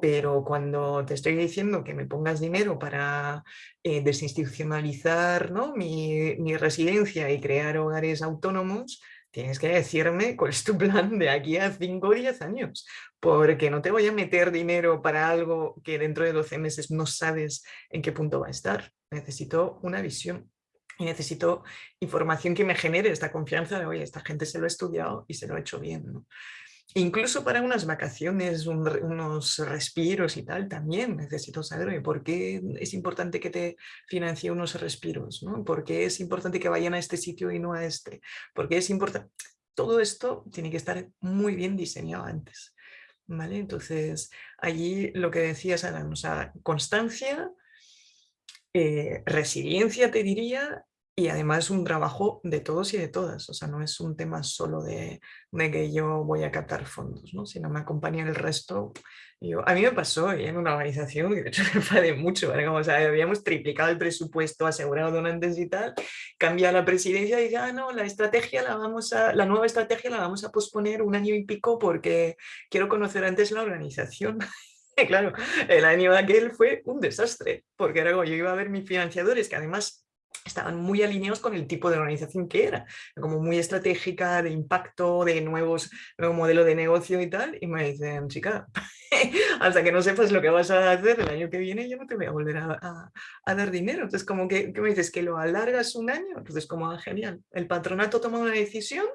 pero cuando te estoy diciendo que me pongas dinero para eh, desinstitucionalizar ¿no? mi, mi residencia y crear hogares autónomos, tienes que decirme cuál es tu plan de aquí a 5 o 10 años, porque no te voy a meter dinero para algo que dentro de 12 meses no sabes en qué punto va a estar. Necesito una visión y necesito información que me genere esta confianza de, oye, esta gente se lo ha estudiado y se lo ha hecho bien. Incluso para unas vacaciones, unos respiros y tal, también necesito saber por qué es importante que te financie unos respiros, ¿no? por qué es importante que vayan a este sitio y no a este, por qué es importante... Todo esto tiene que estar muy bien diseñado antes. ¿vale? Entonces, allí lo que decías, Adam, o constancia, eh, resiliencia, te diría, y además es un trabajo de todos y de todas, o sea, no es un tema solo de, de que yo voy a captar fondos, ¿no? sino me acompaña el resto. Yo, a mí me pasó en una organización, y de hecho [LAUGHS] me enfadé mucho, como, o sea, habíamos triplicado el presupuesto, asegurado donantes y tal, cambia la presidencia y dice, ah, no, la estrategia la vamos a, la nueva estrategia la vamos a posponer un año y pico porque quiero conocer antes la organización. [LAUGHS] claro, el año aquel fue un desastre, porque era como yo iba a ver mis financiadores, que además estaban muy alineados con el tipo de organización que era, como muy estratégica, de impacto, de nuevos nuevo modelo de negocio y tal, y me dicen, chica, [LAUGHS] hasta que no sepas lo que vas a hacer el año que viene, yo no te voy a volver a, a, dar dinero. Entonces, como que, ¿qué me dices? ¿Que lo alargas un año? Entonces, como, ah, genial, el patronato toma una decisión,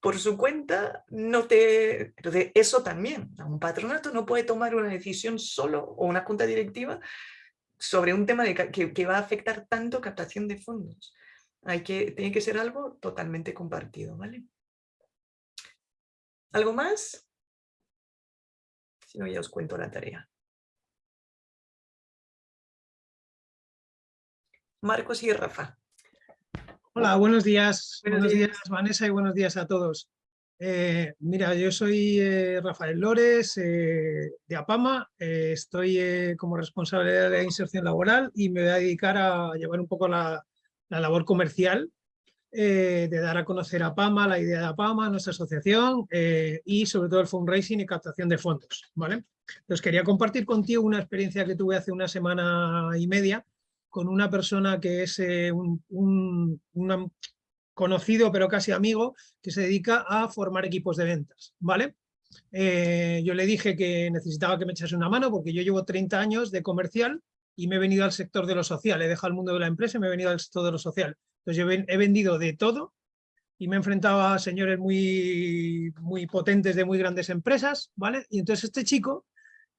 por su cuenta, no te... Entonces, eso también, un patronato no puede tomar una decisión solo, o una junta directiva, sobre un tema de, que, que, va a afectar tanto captación de fondos. Hay que, tiene que ser algo totalmente compartido, ¿vale? ¿Algo más? Si no, ya os cuento la tarea. Marcos y Rafa. Hola, buenos días. Buenos, buenos días. días, Vanessa, y buenos días a todos. Eh, mira, yo soy eh, Rafael Lores, eh, de APAMA, estoy como responsable de la inserción laboral y me voy a dedicar a llevar un poco la, labor comercial de dar a conocer a PAMA, la idea de APAMA, nuestra asociación y sobre todo el fundraising y captación de fondos. ¿vale? Entonces quería compartir contigo una experiencia que tuve hace una semana y media con una persona que es un, conocido pero casi amigo que se dedica a formar equipos de ventas. ¿vale? yo le dije que necesitaba que me echase una mano porque yo llevo 30 años de comercial y me he venido al sector de lo social, he dejado el mundo de la empresa y me he venido al sector de lo social. Entonces yo he vendido de todo y me he enfrentado a señores muy, muy potentes de muy grandes empresas, ¿vale? Y entonces este chico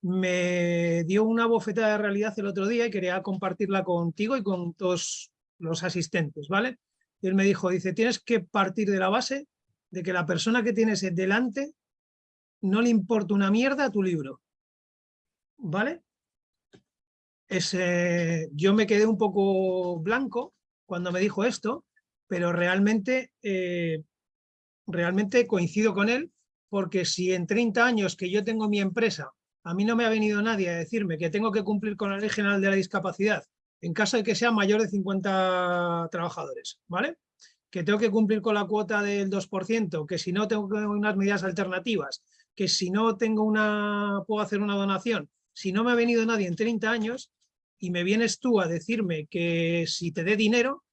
me dio una bofetada de realidad el otro día y quería compartirla contigo y con todos los asistentes, ¿vale? Y él me dijo, dice, tienes que partir de la base de que la persona que tienes delante no le importa una mierda a tu libro, ¿vale? Ese, yo me quedé un poco blanco cuando me dijo esto, pero realmente, eh, realmente coincido con él, porque si en 30 años que yo tengo mi empresa, a mí no me ha venido nadie a decirme que tengo que cumplir con la Ley General de la Discapacidad en caso de que sea mayor de 50 trabajadores, ¿vale? Que tengo que cumplir con la cuota del 2%, que si no tengo unas medidas alternativas, que si no tengo una, puedo hacer una donación. Si no me ha venido nadie en 30 años, y me vienes tú a decirme que si te dé dinero,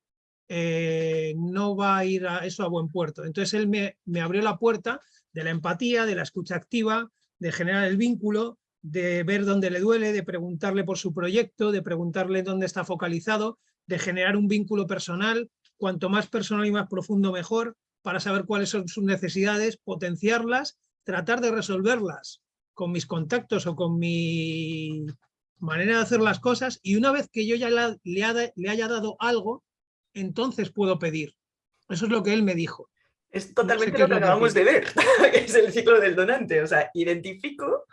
eh, no va a ir a eso a buen puerto. Entonces él me, me abrió la puerta de la empatía, de la escucha activa, de generar el vínculo, de ver dónde le duele, de preguntarle por su proyecto, de preguntarle dónde está focalizado, de generar un vínculo personal, cuanto más personal y más profundo mejor, para saber cuáles son sus necesidades, potenciarlas, tratar de resolverlas con mis contactos o con mi manera de hacer las cosas y una vez que yo ya le, le, haya dado algo, entonces puedo pedir. Eso es lo que él me dijo. Es totalmente lo que acabamos de ver, [LAUGHS] es el ciclo del donante. O sea, identifico,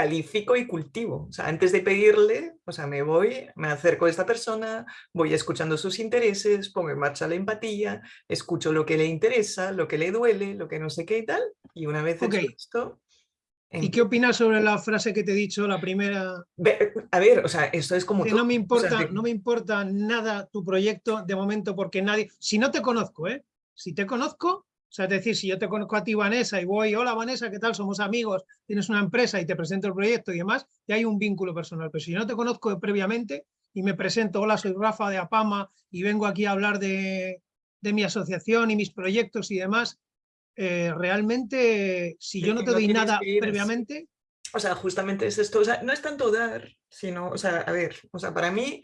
califico y cultivo. O sea, antes de pedirle, o sea, me voy, me acerco a esta persona, voy escuchando sus intereses, pongo en marcha la empatía, escucho lo que le interesa, lo que le duele, lo que no sé qué y tal. Y una vez hecho esto, ¿Y qué opinas sobre la frase que te he dicho, la primera? A ver, o sea, esto es como... Que no me importa, no me importa nada tu proyecto de momento porque nadie... Si no te conozco, ¿eh? Si te conozco, o sea, es decir, si yo te conozco a ti, Vanessa, y voy, hola Vanessa, ¿qué tal? Somos amigos, tienes una empresa y te presento el proyecto y demás, ya hay un vínculo personal. Pero si yo no te conozco previamente y me presento, hola, soy Rafa de Apama y vengo aquí a hablar de, de mi asociación y mis proyectos y demás, eh, realmente, si yo no te doy nada previamente... O sea, justamente es esto, o sea, no es tanto dar, sino, o sea, a ver, o sea, para mí,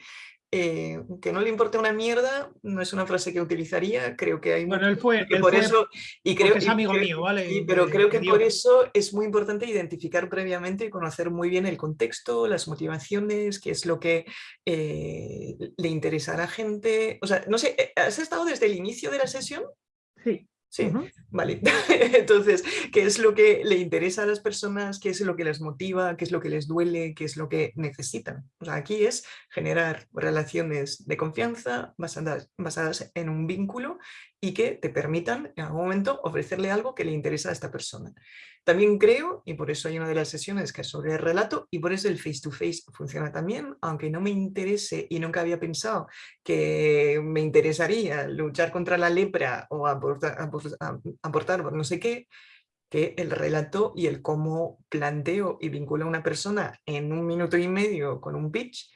eh, que no le importe una mierda, no es una frase que utilizaría, creo que hay... Bueno, él fue, por eso, y creo que es amigo mío, ¿vale? pero creo que por eso es muy importante identificar previamente y conocer muy bien el contexto, las motivaciones, qué es lo que eh, le interesa a la gente. O sea, no sé, ¿has estado desde el inicio de la sesión? Sí. Sí, vale. [LAUGHS] Entonces, ¿qué es lo que le interesa a las personas? ¿Qué es lo que les motiva? ¿Qué es lo que les duele? ¿Qué es lo que necesitan? O sea, aquí es generar relaciones de confianza basadas, basadas en un vínculo y que te permitan en algún momento ofrecerle algo que le interesa a esta persona. También creo, y por eso hay una de las sesiones que es sobre el relato, y por eso el face-to-face funciona también, aunque no me interese y nunca había pensado que me interesaría luchar contra la lepra o aportar, aportar no sé qué, que el relato y el cómo planteo y vinculo a una persona en un minuto y medio con un pitch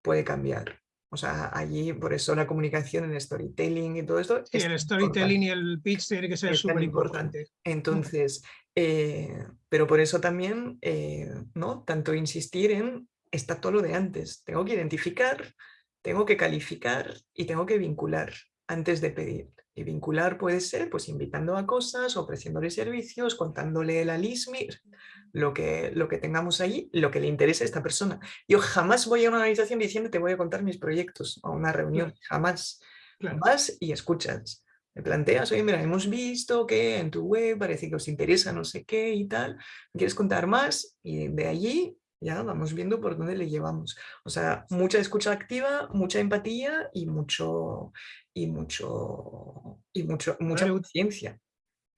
puede cambiar. O sea, allí por eso la comunicación en storytelling y todo esto. Sí, el storytelling y el pitch tiene que ser súper importante. Entonces, eh, pero por eso también, eh, ¿no? Tanto insistir en, está todo lo de antes. Tengo que identificar, tengo que calificar y tengo que vincular antes de pedir. Y vincular puede ser pues invitando a cosas, ofreciéndole servicios, contándole la LISMI, lo que, lo que tengamos allí, lo que le interese a esta persona. Yo jamás voy a una organización diciendo te voy a contar mis proyectos a una reunión, jamás. Vas y escuchas. Me planteas, oye, mira, hemos visto que en tu web parece que os interesa no sé qué y tal, ¿quieres contar más? Y de allí ya vamos viendo por dónde le llevamos. O sea, mucha escucha activa, mucha empatía y mucho y mucho y mucho mucha paciencia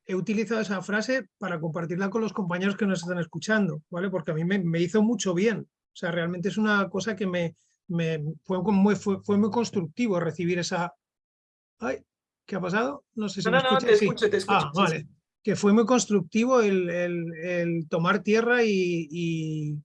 he utilizado esa frase para compartirla con los compañeros que nos están escuchando, ¿vale? Porque a mí me, hizo mucho bien. O sea, realmente es una cosa que me, me fue, muy, fue, muy constructivo recibir esa, ¿Qué ha pasado? No sé si no, me no, no, escucha. te Sí. escucho, te escucho. Ah, sí, vale. sí. Que fue muy constructivo el, el- el tomar tierra y, y-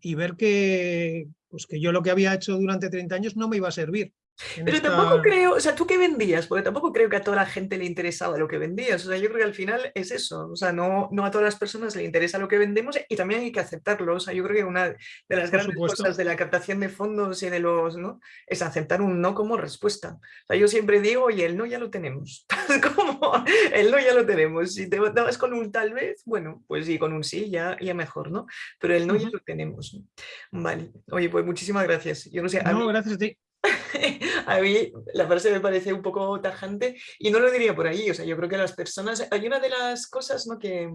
y ver que, pues que yo lo que había hecho durante 30 años no me iba a servir. En Pero esta- tampoco creo, o sea, ¿tú qué vendías? Porque tampoco creo que a toda la gente le interesaba lo que vendías. O sea, yo creo que al final es eso. O sea, no, no a todas las personas le interesa lo que vendemos y también hay que aceptarlo. O sea, yo creo que una de las Por grandes supuesto. cosas de la captación de fondos y de los, ¿no? Es aceptar un no como respuesta. O sea, yo siempre digo, oye, el no ya lo tenemos. [LAUGHS] como el no ya lo tenemos. Si te dabas con un tal vez, bueno, pues sí, con un sí ya, ya mejor, ¿no? Pero el no ya Ujú. lo tenemos. Vale. Oye, pues muchísimas gracias. Yo no sé, No, mí- gracias a ti. [LAUGHS] a mí la frase me parece un poco tajante y no lo diría por ahí. O sea, yo creo que las personas, hay una de las cosas ¿no? que,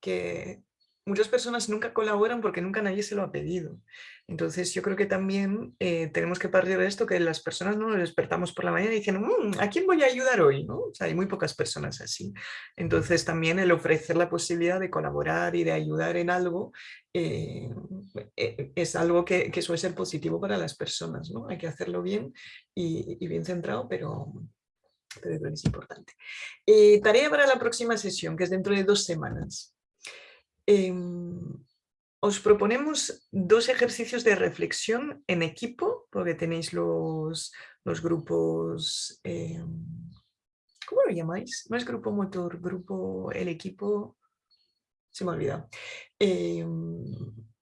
que muchas personas nunca colaboran porque nunca nadie se lo ha pedido. Entonces yo creo que también eh, tenemos que partir de esto, que las personas no nos despertamos por la mañana diciendo, "Mm, ¿a quién voy a ayudar hoy? ¿no? Hay muy pocas personas así. Entonces también el ofrecer la posibilidad de colaborar y de ayudar en algo eh, eh, es algo que, suele ser positivo para las personas. ¿no? Hay que hacerlo bien y, y bien centrado, pero, pero es importante. Eh, tarea para la próxima sesión, que es dentro de dos semanas. Em, os proponemos dos ejercicios de reflexión en equipo, porque tenéis los, los grupos, em, ¿cómo lo llamáis? No es grupo motor, grupo, el equipo, se me ha olvidado. Em,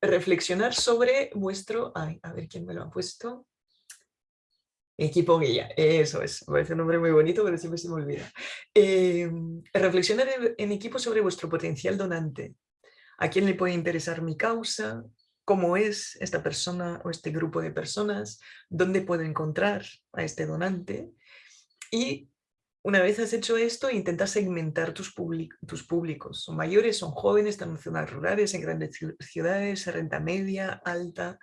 reflexionar sobre vuestro, ay, a ver quién me lo ha puesto. Equipo guía, eso es, parece un nombre muy bonito, pero siempre se me olvida. Reflexionar en equipo sobre vuestro potencial donante. ¿A quién le puede interesar mi causa? ¿Cómo es esta persona o este grupo de personas? ¿Dónde puedo encontrar a este donante? Y una vez has hecho esto, intenta segmentar tus, públicos. Son mayores, son jóvenes, están en zonas rurales, en grandes ciu- ciudades, renta media, alta.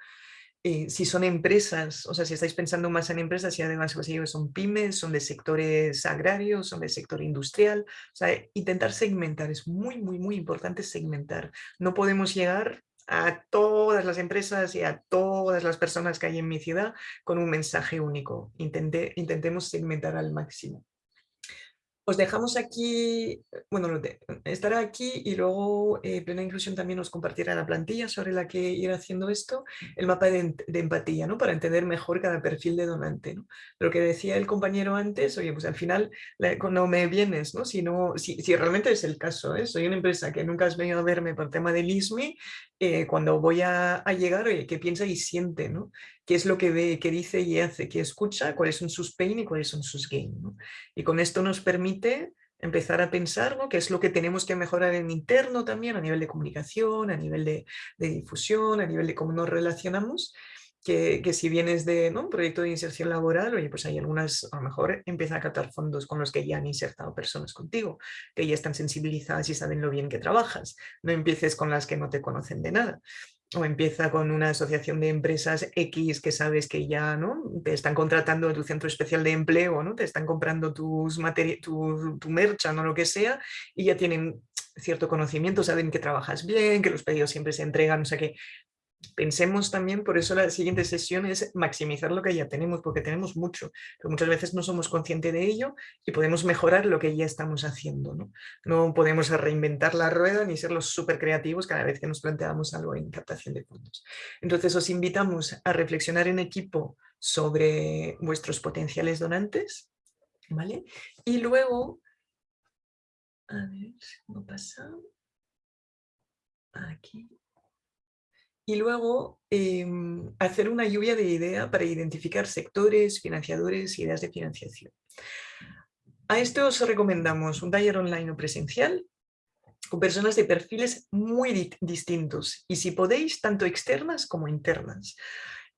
Eh, si son empresas, o sea, si estáis pensando más en empresas y además pues, ellos son pymes, son de sectores agrarios, son del sector industrial, o sea, intentar segmentar, es muy, muy, muy importante segmentar. No podemos llegar a todas las empresas y a todas las personas que hay en mi ciudad con un mensaje único. Intente- intentemos segmentar al máximo. Os dejamos aquí, bueno, estará aquí y luego eh, Plena Inclusión también os compartirá la plantilla sobre la que ir haciendo esto, el mapa de, empatía, ¿no? Para entender mejor cada perfil de donante, ¿no? Lo que decía el compañero antes, oye, pues al final, cuando me vienes, ¿no? Si, no, si realmente es el caso, ¿eh? Soy una empresa que nunca has venido a verme por tema del ISMI, eh, cuando voy a, a llegar, oye, ¿qué piensa y siente, ¿no? ¿Qué es lo que ve, qué dice y hace, qué escucha, cuáles son sus pain y cuáles son sus gain, ¿no? Y con esto nos permite empezar a pensar ¿no? qué es lo que tenemos que mejorar en interno también a nivel de comunicación, a nivel de, difusión, a nivel de cómo nos relacionamos, que, que si vienes de ¿no? un proyecto de inserción laboral, oye, pues hay algunas, a lo mejor empieza a captar fondos con los que ya han insertado personas contigo, que ya están sensibilizadas y saben lo bien que trabajas. No empieces con las que no te conocen de nada o empieza con una asociación de empresas X que sabes que ya ¿no? te están contratando en tu centro especial de empleo, ¿no? te están comprando tus tu, tu merchan o lo que sea y ya tienen cierto conocimiento, saben que trabajas bien, que los pedidos siempre se entregan, o sea que pensemos también, por eso la siguiente sesión es maximizar lo que ya tenemos, porque tenemos mucho, pero muchas veces no somos conscientes de ello y podemos mejorar lo que ya estamos haciendo. No, no podemos reinventar la rueda ni ser los súper creativos cada vez que nos planteamos algo en captación de fondos. Entonces os invitamos a reflexionar en equipo sobre vuestros potenciales donantes, ¿vale? Y luego, a ver, ¿cómo pasa? Aquí y luego em, hacer una lluvia de idea para identificar sectores, financiadores y ideas de financiación. A esto os recomendamos un taller online o presencial con personas de perfiles muy di- distintos y si podéis, tanto externas como internas.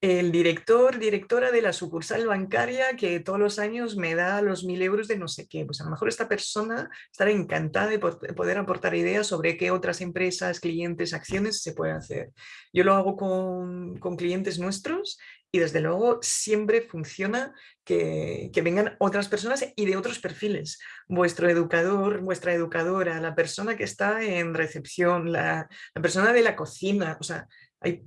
El director, directora de la sucursal bancaria que todos los años me da los mil euros de no sé qué, pues a lo mejor esta persona estará encantada de po- poder aportar ideas sobre qué otras empresas, clientes, acciones se puede hacer. Yo lo hago con, con clientes nuestros y desde luego siempre funciona que, que vengan otras personas y de otros perfiles. Vuestro educador, vuestra educadora, la persona que está en recepción, la, la persona de la cocina, o sea, hay,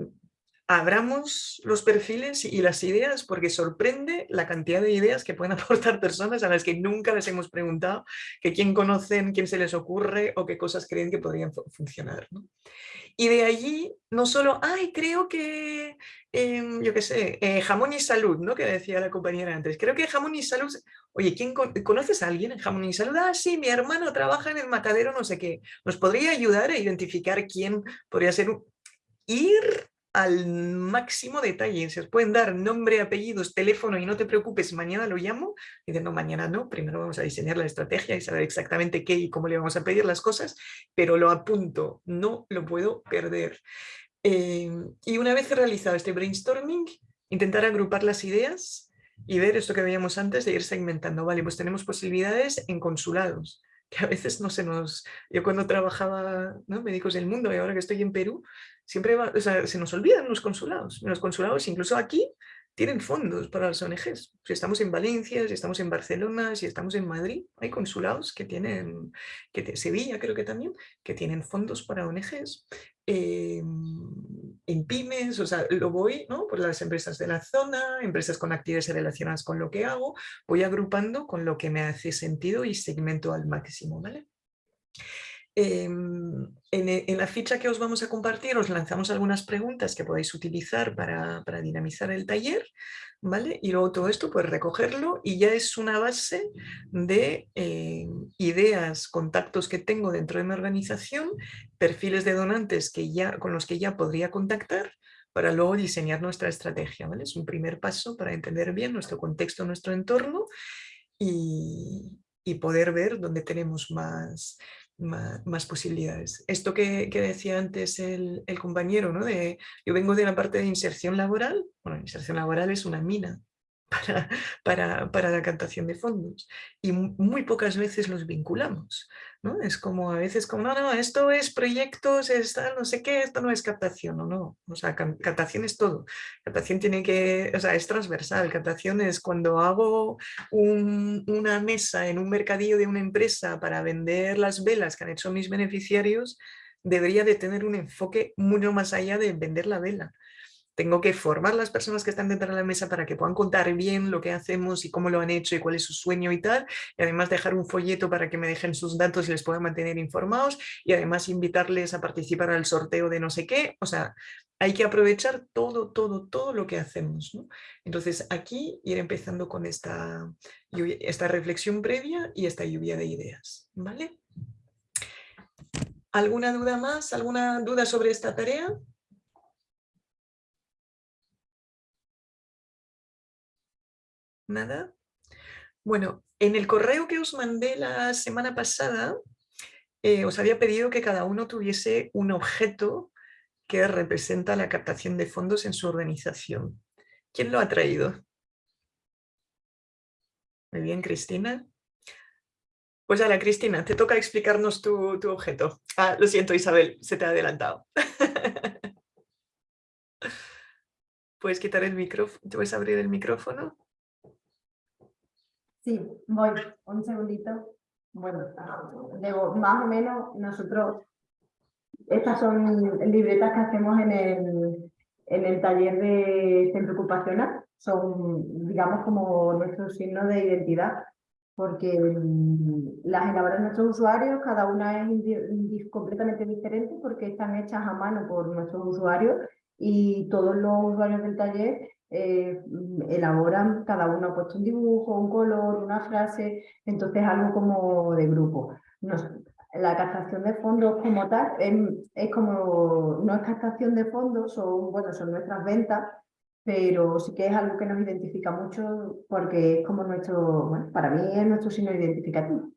abramos los perfiles y las ideas porque sorprende la cantidad de ideas que pueden [LAUGHS] aportar personas a las que nunca les hemos preguntado que quién conocen, quién se les ocurre o qué cosas creen que podrían funcionar. Y de allí no solo, ay, creo que, em, yo qué sé, eh, jamón y salud, ¿no? Que decía la compañera antes. Creo que jamón y salud, oye, ¿quién ¿conoces a alguien en jamón y salud? Ah, sí, mi hermano trabaja en el matadero, no sé qué. ¿Nos podría ayudar a identificar quién podría ser un... Ir al máximo detalle. Se os pueden dar nombre, apellidos, teléfono y no te preocupes, mañana lo llamo. Y no, mañana no, primero vamos a diseñar la estrategia y saber exactamente qué y cómo le vamos a pedir las cosas, pero lo apunto, no lo puedo perder. Em, y una vez realizado este brainstorming, intentar agrupar las ideas y ver esto que veíamos antes de ir segmentando. Vale, pues tenemos posibilidades en consulados, que a veces no se nos... Yo cuando trabajaba ¿no? Médicos del Mundo y ahora que estoy en Perú, siempre se nos olvidan los consulados. Los consulados, incluso aquí, tienen fondos para las ONGs. Si estamos en Valencia, si estamos en Barcelona, si estamos en Madrid, hay consulados que tienen, que Sevilla creo que también, que tienen fondos para ONGs. Em, en pymes, o sea, lo voy, ¿no? Por las empresas de la zona, empresas con actividades relacionadas con lo que hago, voy agrupando con lo que me hace sentido y segmento al máximo, ¿vale? Em, e, en, la ficha que os vamos a compartir os lanzamos algunas preguntas que podéis utilizar para, dinamizar el taller, ¿vale? Y luego todo esto, pues recogerlo y ya es una base de em, ideas, contactos que tengo dentro de mi organización, perfiles de donantes que ya, con los que ya podría contactar para luego diseñar nuestra estrategia, ¿vale? Es un primer paso para entender bien nuestro contexto, nuestro entorno y, y poder ver dónde tenemos más, más, posibilidades. Esto que, decía antes el, compañero, ¿no? de, yo vengo de la parte de inserción laboral, bueno, inserción laboral es una mina para, para, la captación de fondos y muy pocas veces los vinculamos. ¿no? Es como a veces como, no, no, esto es proyectos, está no sé qué, esto no es captación, o no. O sea, captación es todo. Captación tiene que, o sea, es transversal. Captación es cuando hago una mesa en un mercadillo de una empresa para vender las velas que han hecho mis beneficiarios, debería de tener un enfoque mucho más allá de vender la vela tengo que formar las personas que están dentro de la mesa para que puedan contar bien lo que hacemos y cómo lo han hecho y cuál es su sueño y tal, y además dejar un folleto para que me dejen sus datos y les pueda mantener informados, y además invitarles a participar al sorteo de no sé qué, o sea, hay que aprovechar todo, todo, todo lo que hacemos. Entonces aquí ir empezando con esta, esta reflexión previa y esta lluvia de ideas. ¿vale? ¿Alguna duda más? ¿Alguna duda sobre esta tarea? ¿Nada? Bueno, en el correo que os mandé la semana pasada, eh, os había pedido que cada uno tuviese un objeto que representa la captación de fondos en su organización. ¿Quién lo ha traído? Muy bien, Cristina. Pues la Cristina, te toca explicarnos tu, tu objeto. Ah, lo siento, Isabel, se te ha adelantado. [LAUGHS] ¿Puedes quitar el micrófono? ¿Puedes abrir el micrófono? Sí, voy, un segundito. Bueno, digo, más o menos nosotros, estas son libretas que hacemos en el, en el taller de centro ocupacional, son, digamos, como nuestro signo de identidad, porque mm, las elaboran nuestros usuarios, cada una es completamente diferente porque están hechas a mano por nuestros usuarios y todos los usuarios del taller eh, elaboran, cada uno ha puesto un dibujo, un color, una frase, entonces algo como de grupo. la captación de fondos como tal es, como, no es captación de fondos, son, bueno, son nuestras ventas, pero sí que es algo que nos identifica mucho porque es como nuestro, bueno, para mí es nuestro signo identificativo.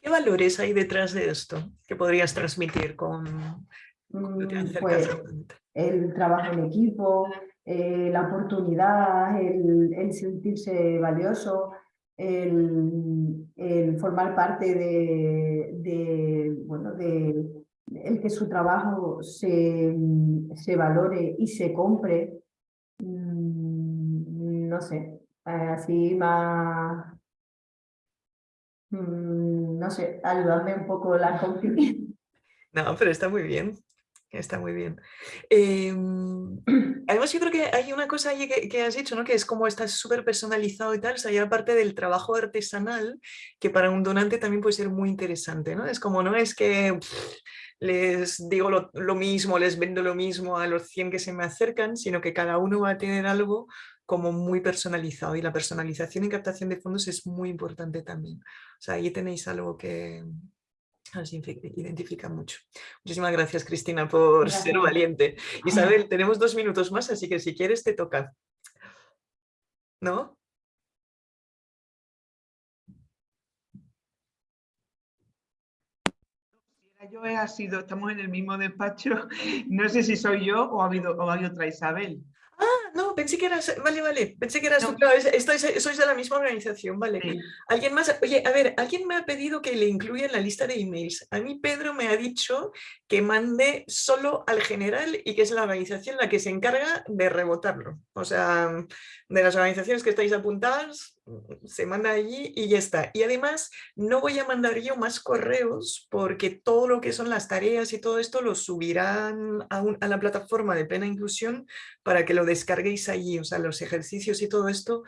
¿Qué valores hay detrás de esto que podrías transmitir con, mm, pues, el trabajo en equipo, eh, la oportunidad, el, sentirse valioso, el, formar parte de, bueno, de el que su trabajo se, se valore y se compre, mm, no sé, así más, mm, no sé, ayudarme un poco la confianza. [LAUGHS] No, pero está muy bien, está muy bien. Em, Además yo creo que hay una cosa ahí que, has dicho, ¿no? que es como está súper personalizado y tal, o sea, ya aparte del trabajo artesanal, que para un donante también puede ser muy interesante, ¿no? Es como, no es que les digo lo, lo, mismo, les vendo lo mismo a los 100 que se me acercan, sino que cada uno va a tener algo como muy personalizado y la personalización y captación de fondos es muy importante también. O sea, ahí tenéis algo que, nos identifica mucho. Muchísimas gracias, Cristina, por ser valiente. [LAUGHS] Isabel, tenemos dos minutos más, así que si quieres te toca. ¿No? Yo he sido, estamos en el mismo despacho, [LAUGHS] no sé si soy yo o ha habido, o ha habido otra Isabel. Ah, no, pensé que eras, vale, vale, pensé que eras tú, sois de la misma organización, vale. ¿Alguien más? Oye, a ver, alguien me ha pedido que le incluya en la lista de emails. A mí Pedro me ha dicho que mande solo al general y que es la organización la que se encarga de rebotarlo. O sea, de las organizaciones que estáis apuntadas, se manda allí y ya está. Y además no voy a mandar yo más correos porque todo lo que son las tareas y todo esto lo subirán a, a, la plataforma de plena inclusión para que lo descarguéis allí, o sea, los ejercicios y todo esto,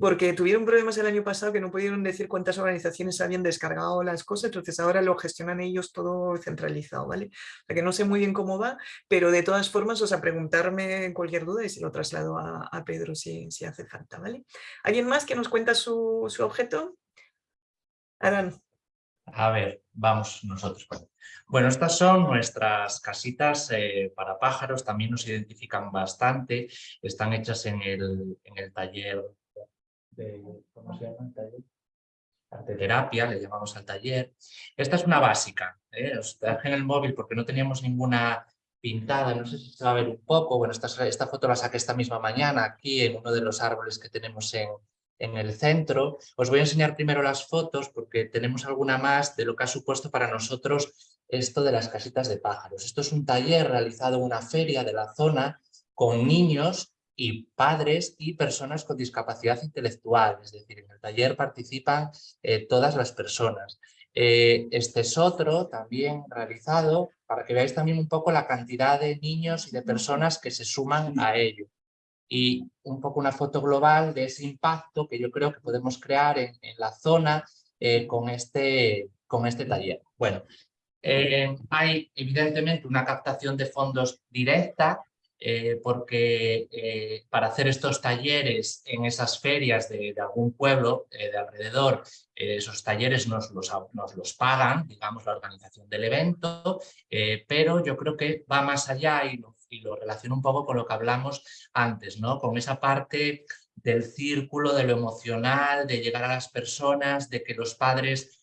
porque tuvieron problemas el año pasado que no pudieron decir cuántas organizaciones habían descargado las cosas, entonces ahora lo gestionan ellos todo centralizado, ¿vale? O sea que no sé muy bien cómo va, pero de todas formas, o sea, preguntarme cualquier duda y se lo traslado a, Pedro si, si hace falta, ¿vale? ¿Alguien más que nos cuenta su, objeto? Adán. A ver, vamos nosotros. Bueno, estas son nuestras casitas eh, para pájaros, también nos identifican bastante, están hechas en el, en el taller de, ¿cómo se llama el taller? Arteterapia, le llamamos al taller. Esta es una básica, ¿eh? os traje en el móvil porque no teníamos ninguna pintada, no sé si se va a ver un poco, bueno, esta, esta foto la saqué esta misma mañana aquí en uno de los árboles que tenemos en, en el centro. Os voy a enseñar primero las fotos porque tenemos alguna más de lo que ha supuesto para nosotros esto de las casitas de pájaros. Esto es un taller realizado en una feria de la zona con niños y padres y personas con discapacidad intelectual, es decir, en el taller participan eh, todas las personas. Eh, este es otro también realizado para que veáis también un poco la cantidad de niños y de personas que se suman a ello y un poco una foto global de ese impacto que yo creo que podemos crear en, la zona eh, con, este, con este taller. Bueno, eh, hay evidentemente una captación de fondos directa eh, porque para hacer estos talleres en esas ferias de, algún pueblo de alrededor, esos talleres nos los, nos los, pagan, digamos, la organización del evento, pero yo creo que va más allá y lo y lo relaciono un poco con lo que hablamos antes, ¿no? con esa parte del círculo, de lo emocional, de llegar a las personas, de que los padres,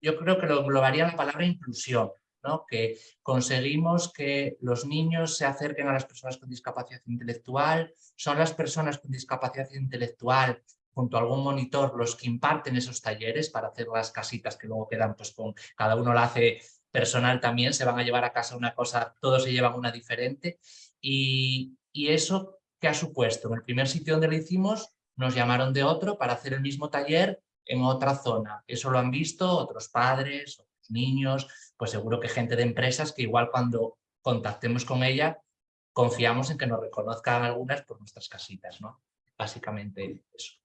yo creo que lo englobaría la palabra inclusión, ¿no? que conseguimos que los niños se acerquen a las personas con discapacidad intelectual, son las personas con discapacidad intelectual junto a algún monitor los que imparten esos talleres para hacer las casitas que luego quedan pues con cada uno la hace personal también, se van a llevar a casa una cosa, todos se llevan una diferente y, eso ¿qué ha supuesto? En el primer sitio donde lo hicimos nos llamaron de otro para hacer el mismo taller en otra zona. Eso lo han visto otros padres, otros niños, pues seguro que gente de empresas que igual cuando contactemos con ella confiamos en que nos reconozcan algunas por nuestras casitas, ¿no? Básicamente eso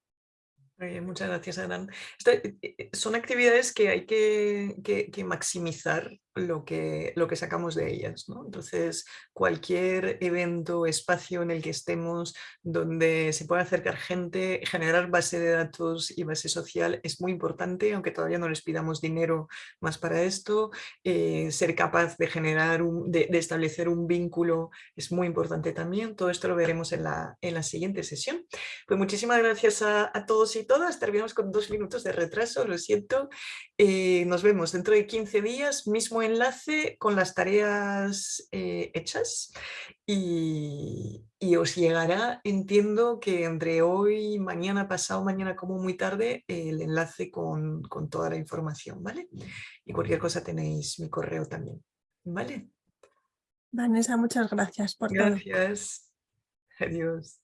muchas gracias, Adán. Eh, eh, son actividades que hay que, que maximizar lo que, lo que sacamos de ellas. Entonces, cualquier evento, espacio en el que estemos, donde se pueda acercar gente, generar base de datos y base social es muy importante, aunque todavía no les pidamos dinero más para esto. Eh, ser capaz de generar, un, de, establecer un vínculo es muy importante también. Todo esto lo veremos en la, en la siguiente sesión. Pues muchísimas gracias a, todos y todas. Terminamos con dos minutos de retraso, lo siento. Eh, nos vemos dentro de 15 días, mismo enlace con las tareas eh, hechas y, os llegará, entiendo que entre hoy, mañana, pasado, mañana como muy tarde, el enlace con, con toda la información, ¿vale? Y cualquier cosa tenéis mi correo también, ¿vale? Vanessa, muchas gracias por gracias. Adiós.